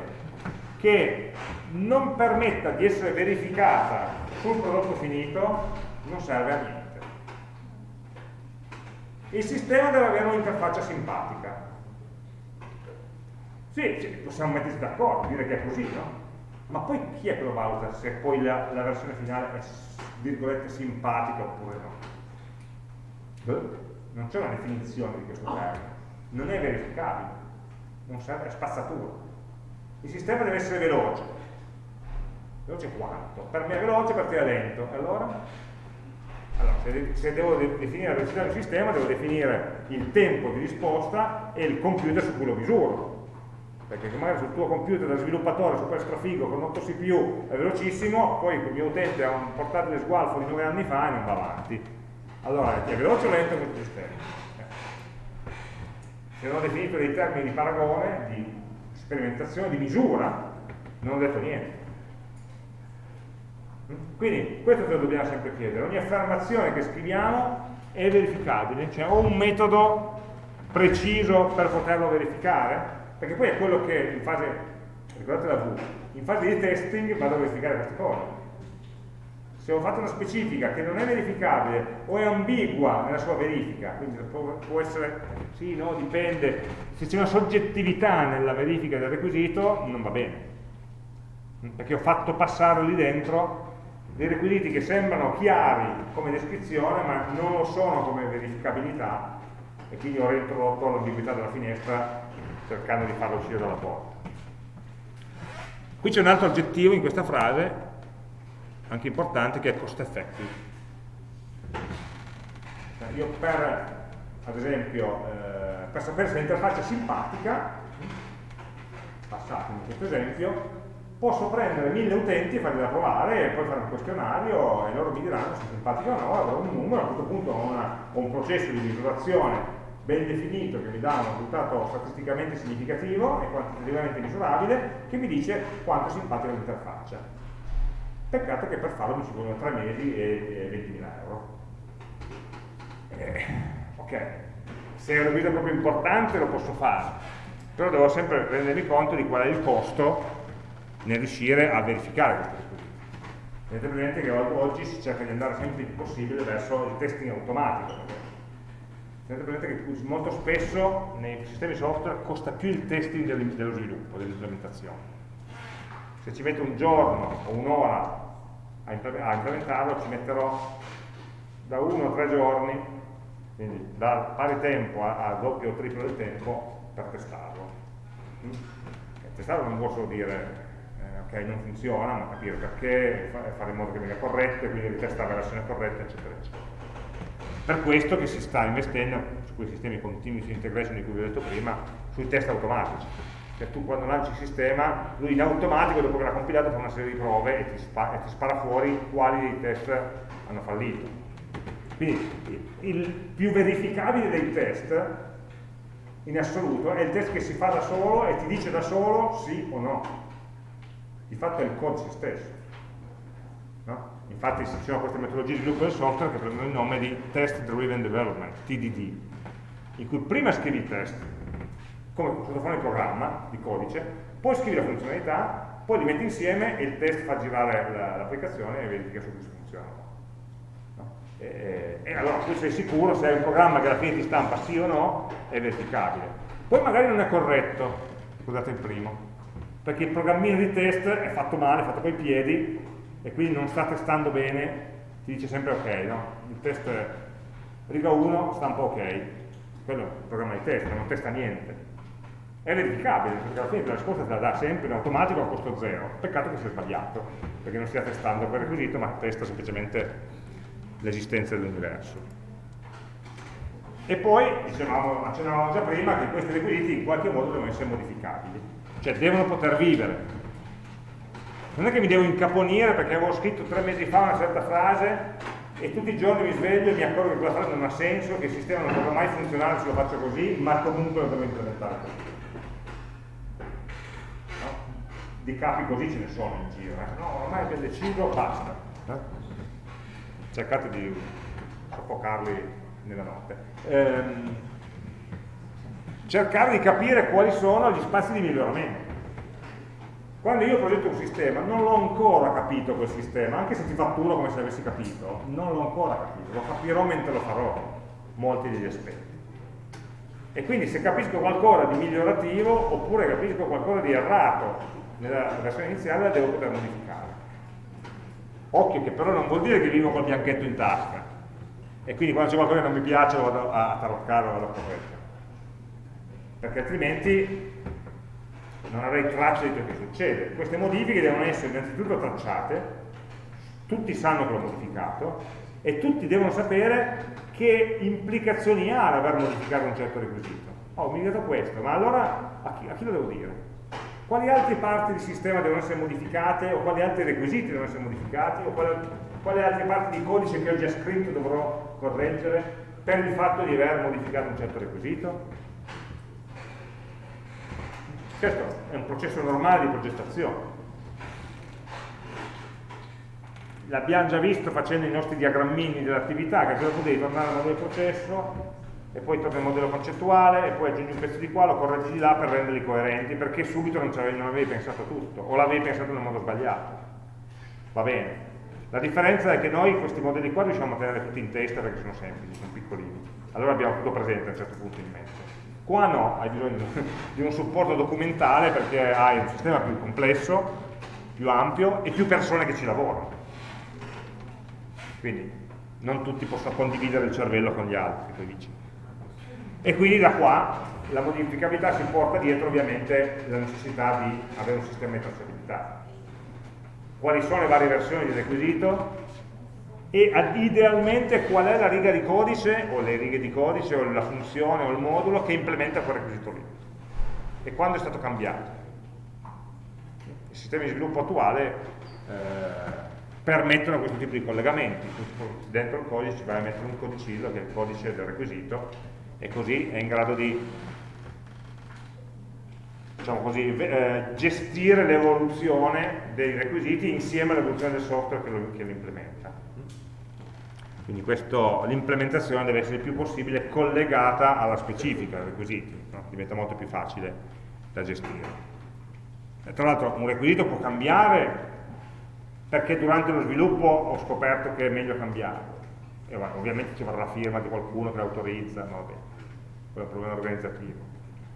che non permetta di essere verificata sul prodotto finito non serve a niente. Il sistema deve avere un'interfaccia simpatica. Sì, sì, possiamo metterci d'accordo, dire che è così, no? Ma poi chi è che lo valuta se poi la, la versione finale è, virgolette, simpatica oppure no? Non c'è una definizione di questo termine non è verificabile, non serve, è spazzatura. Il sistema deve essere veloce. Veloce quanto? Per me è veloce, per te è lento. Allora? Allora, se, se, devo definire la velocità del sistema, devo definire il tempo di risposta e il computer su cui lo misuro. Perché magari sul tuo computer da sviluppatore super strafigo con 8 CPU è velocissimo, poi il mio utente ha un portatile sgualfo di 9 anni fa e non va avanti. Allora, è veloce o lento questo sistema? se non ho definito dei termini di paragone, di sperimentazione, di misura, non ho detto niente. Quindi questo ce lo dobbiamo sempre chiedere, ogni affermazione che scriviamo è verificabile, cioè ho un metodo preciso per poterlo verificare, perché poi è quello che in fase, ricordate la V, in fase di testing vado a verificare queste cose. Se ho fatto una specifica che non è verificabile o è ambigua nella sua verifica, quindi può, può essere, sì, no, dipende, se c'è una soggettività nella verifica del requisito non va bene, perché ho fatto passare lì dentro dei requisiti che sembrano chiari come descrizione ma non lo sono come verificabilità e quindi ho reintrodotto l'ambiguità della finestra cercando di farlo uscire dalla porta. Qui c'è un altro aggettivo in questa frase anche importante che è cost effective. Cioè, io per, ad esempio, eh, per sapere se l'interfaccia è simpatica, passatemi questo esempio, posso prendere mille utenti e farli provare e poi fare un questionario e loro mi diranno se è simpatica o no, avrò un numero, a questo punto ho, una, ho un processo di misurazione ben definito che mi dà un risultato statisticamente significativo e quantitativamente misurabile che mi dice quanto è simpatica l'interfaccia. Peccato che per farlo mi ci vogliono 3 mesi e, e 20.000 euro. Eh, ok, se è una guida proprio importante lo posso fare, però devo sempre rendermi conto di qual è il costo nel riuscire a verificare queste requisiti. Tenete presente che oggi si cerca di andare sempre il più possibile verso il testing automatico. Tenete presente che molto spesso nei sistemi software costa più il testing dello sviluppo, dell'implementazione. Se ci metto un giorno o un'ora a implementarlo ci metterò da uno a tre giorni, quindi da pari tempo a, doppio o triplo del tempo per testarlo. Mm? Testarlo non vuol solo dire eh, ok, non funziona, ma capire perché, fare in modo che venga corretto, e quindi ritestare la versione corretta, eccetera, eccetera. Per questo che si sta investendo su quei sistemi continuous integration di cui vi ho detto prima, sui test automatici. Cioè tu quando lanci il sistema, lui in automatico dopo che l'ha compilato fa una serie di prove e ti, spara, e ti spara fuori quali dei test hanno fallito. Quindi il più verificabile dei test in assoluto è il test che si fa da solo e ti dice da solo sì o no. Di fatto è il codice stesso. No? Infatti ci sono queste metodologie di sviluppo del software che prendono il nome di Test Driven Development, TDD, in cui prima scrivi il test, come sottofondo il programma di codice, poi scrivi la funzionalità, poi li metti insieme e il test fa girare l'applicazione e verifica su se funziona. E, e, allora tu sei sicuro se hai un programma che alla fine ti stampa sì o no, è verificabile. Poi magari non è corretto, scusate il primo, perché il programmino di test è fatto male, è fatto coi piedi e quindi non sta testando bene, ti dice sempre ok, no? Il test riga 1 stampa ok, quello è un programma di test, non testa niente è verificabile, perché alla fine la risposta te la dà sempre in automatico a costo zero. Peccato che sia sbagliato, perché non stia testando quel requisito, ma testa semplicemente l'esistenza dell'universo. E poi, dicevamo, accennavamo già prima, che questi requisiti in qualche modo devono essere modificabili, cioè devono poter vivere. Non è che mi devo incaponire perché avevo scritto tre mesi fa una certa frase e tutti i giorni mi sveglio e mi accorgo che quella frase non ha senso, che il sistema non potrà mai funzionare se lo faccio così, ma comunque lo devo implementare così. di capi così ce ne sono in giro, eh? no, ormai abbiamo deciso, basta. Eh? Cercate di soffocarli nella notte. Ehm, cercare di capire quali sono gli spazi di miglioramento. Quando io progetto un sistema, non l'ho ancora capito quel sistema, anche se ti fatturo come se l'avessi capito, non l'ho ancora capito, lo capirò mentre lo farò, molti degli aspetti. E quindi se capisco qualcosa di migliorativo, oppure capisco qualcosa di errato, nella versione iniziale la devo poter modificare. Occhio che però non vuol dire che vivo col bianchetto in tasca e quindi quando c'è qualcosa che non mi piace lo vado a taroccare o vado a correggere. Perché altrimenti non avrei traccia di ciò che succede. Queste modifiche devono essere innanzitutto tracciate, tutti sanno che l'ho modificato e tutti devono sapere che implicazioni ha l'aver modificato un certo requisito. Oh, ho modificato questo, ma allora a chi, a chi lo devo dire? quali altre parti del sistema devono essere modificate o quali altri requisiti devono essere modificati o quali, quali altre parti di codice che ho già scritto dovrò correggere per il fatto di aver modificato un certo requisito? Questo è un processo normale di progettazione. L'abbiamo già visto facendo i nostri diagrammini dell'attività, che dopo devi tornare al modello processo, e poi torna il modello concettuale e poi aggiungi un pezzo di qua, lo correggi di là per renderli coerenti, perché subito non, non avevi pensato tutto, o l'avevi pensato nel modo sbagliato. Va bene. La differenza è che noi questi modelli qua riusciamo a tenere tutti in testa perché sono semplici, sono piccolini. Allora abbiamo tutto presente a un certo punto in mente. Qua no, hai bisogno di un supporto documentale perché hai un sistema più complesso, più ampio e più persone che ci lavorano. Quindi non tutti possono condividere il cervello con gli altri, poi vicini. E quindi da qua la modificabilità si porta dietro ovviamente la necessità di avere un sistema di tracciabilità. Quali sono le varie versioni del requisito e idealmente qual è la riga di codice o le righe di codice o la funzione o il modulo che implementa quel requisito lì e quando è stato cambiato. I sistemi di sviluppo attuale eh, permettono questo tipo di collegamenti, dentro il codice ci vai a mettere un codicillo che è il codice del requisito e così è in grado di diciamo così, eh, gestire l'evoluzione dei requisiti insieme all'evoluzione del software che lo, che lo implementa. Quindi l'implementazione deve essere il più possibile collegata alla specifica dei requisiti, no? diventa molto più facile da gestire. E tra l'altro un requisito può cambiare perché durante lo sviluppo ho scoperto che è meglio cambiare. E ovviamente ci vorrà la firma di qualcuno che l'autorizza, no, quello è un problema organizzativo.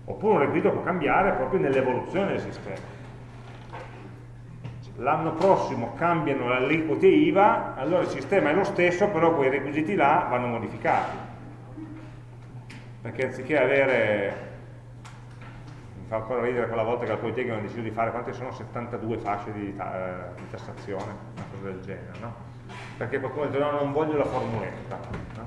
Oppure un requisito può cambiare proprio nell'evoluzione del sistema. L'anno prossimo cambiano le aliquote IVA, allora il sistema è lo stesso, però quei requisiti là vanno modificati. Perché anziché avere fa ancora ridere quella volta che al Politecnico hanno deciso di fare, quante sono? 72 fasce di, eh, di tassazione, una cosa del genere, no? Perché qualcuno ha detto no, non voglio la formuletta. No?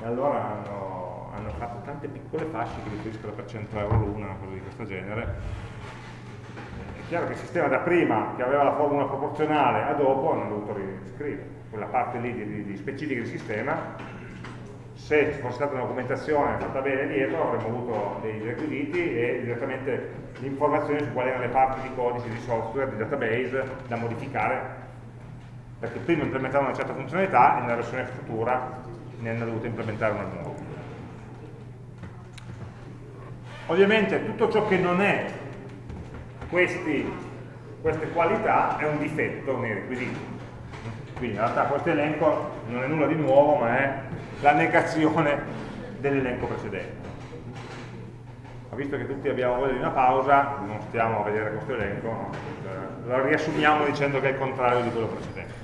E allora hanno, hanno, fatto tante piccole fasce che riferiscono per 100 euro l'una, una cosa di questo genere. Chiaro che il sistema da prima, che aveva la formula proporzionale, a dopo hanno dovuto riscrivere. Quella parte lì di, di, di specifica del sistema se ci fosse stata una documentazione fatta bene dietro avremmo avuto dei requisiti e direttamente l'informazione su quali erano le parti di codice, di software, di database da modificare. Perché prima implementavano una certa funzionalità e nella versione futura ne hanno dovuto implementare una nuova. Ovviamente tutto ciò che non è questi, queste qualità è un difetto nei requisiti quindi in realtà questo elenco non è nulla di nuovo ma è la negazione dell'elenco precedente. Ma visto che tutti abbiamo voglia di una pausa, non stiamo a vedere questo elenco, no? Eh, lo riassumiamo dicendo che è il contrario di quello precedente.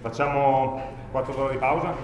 Facciamo 4 ore di pausa?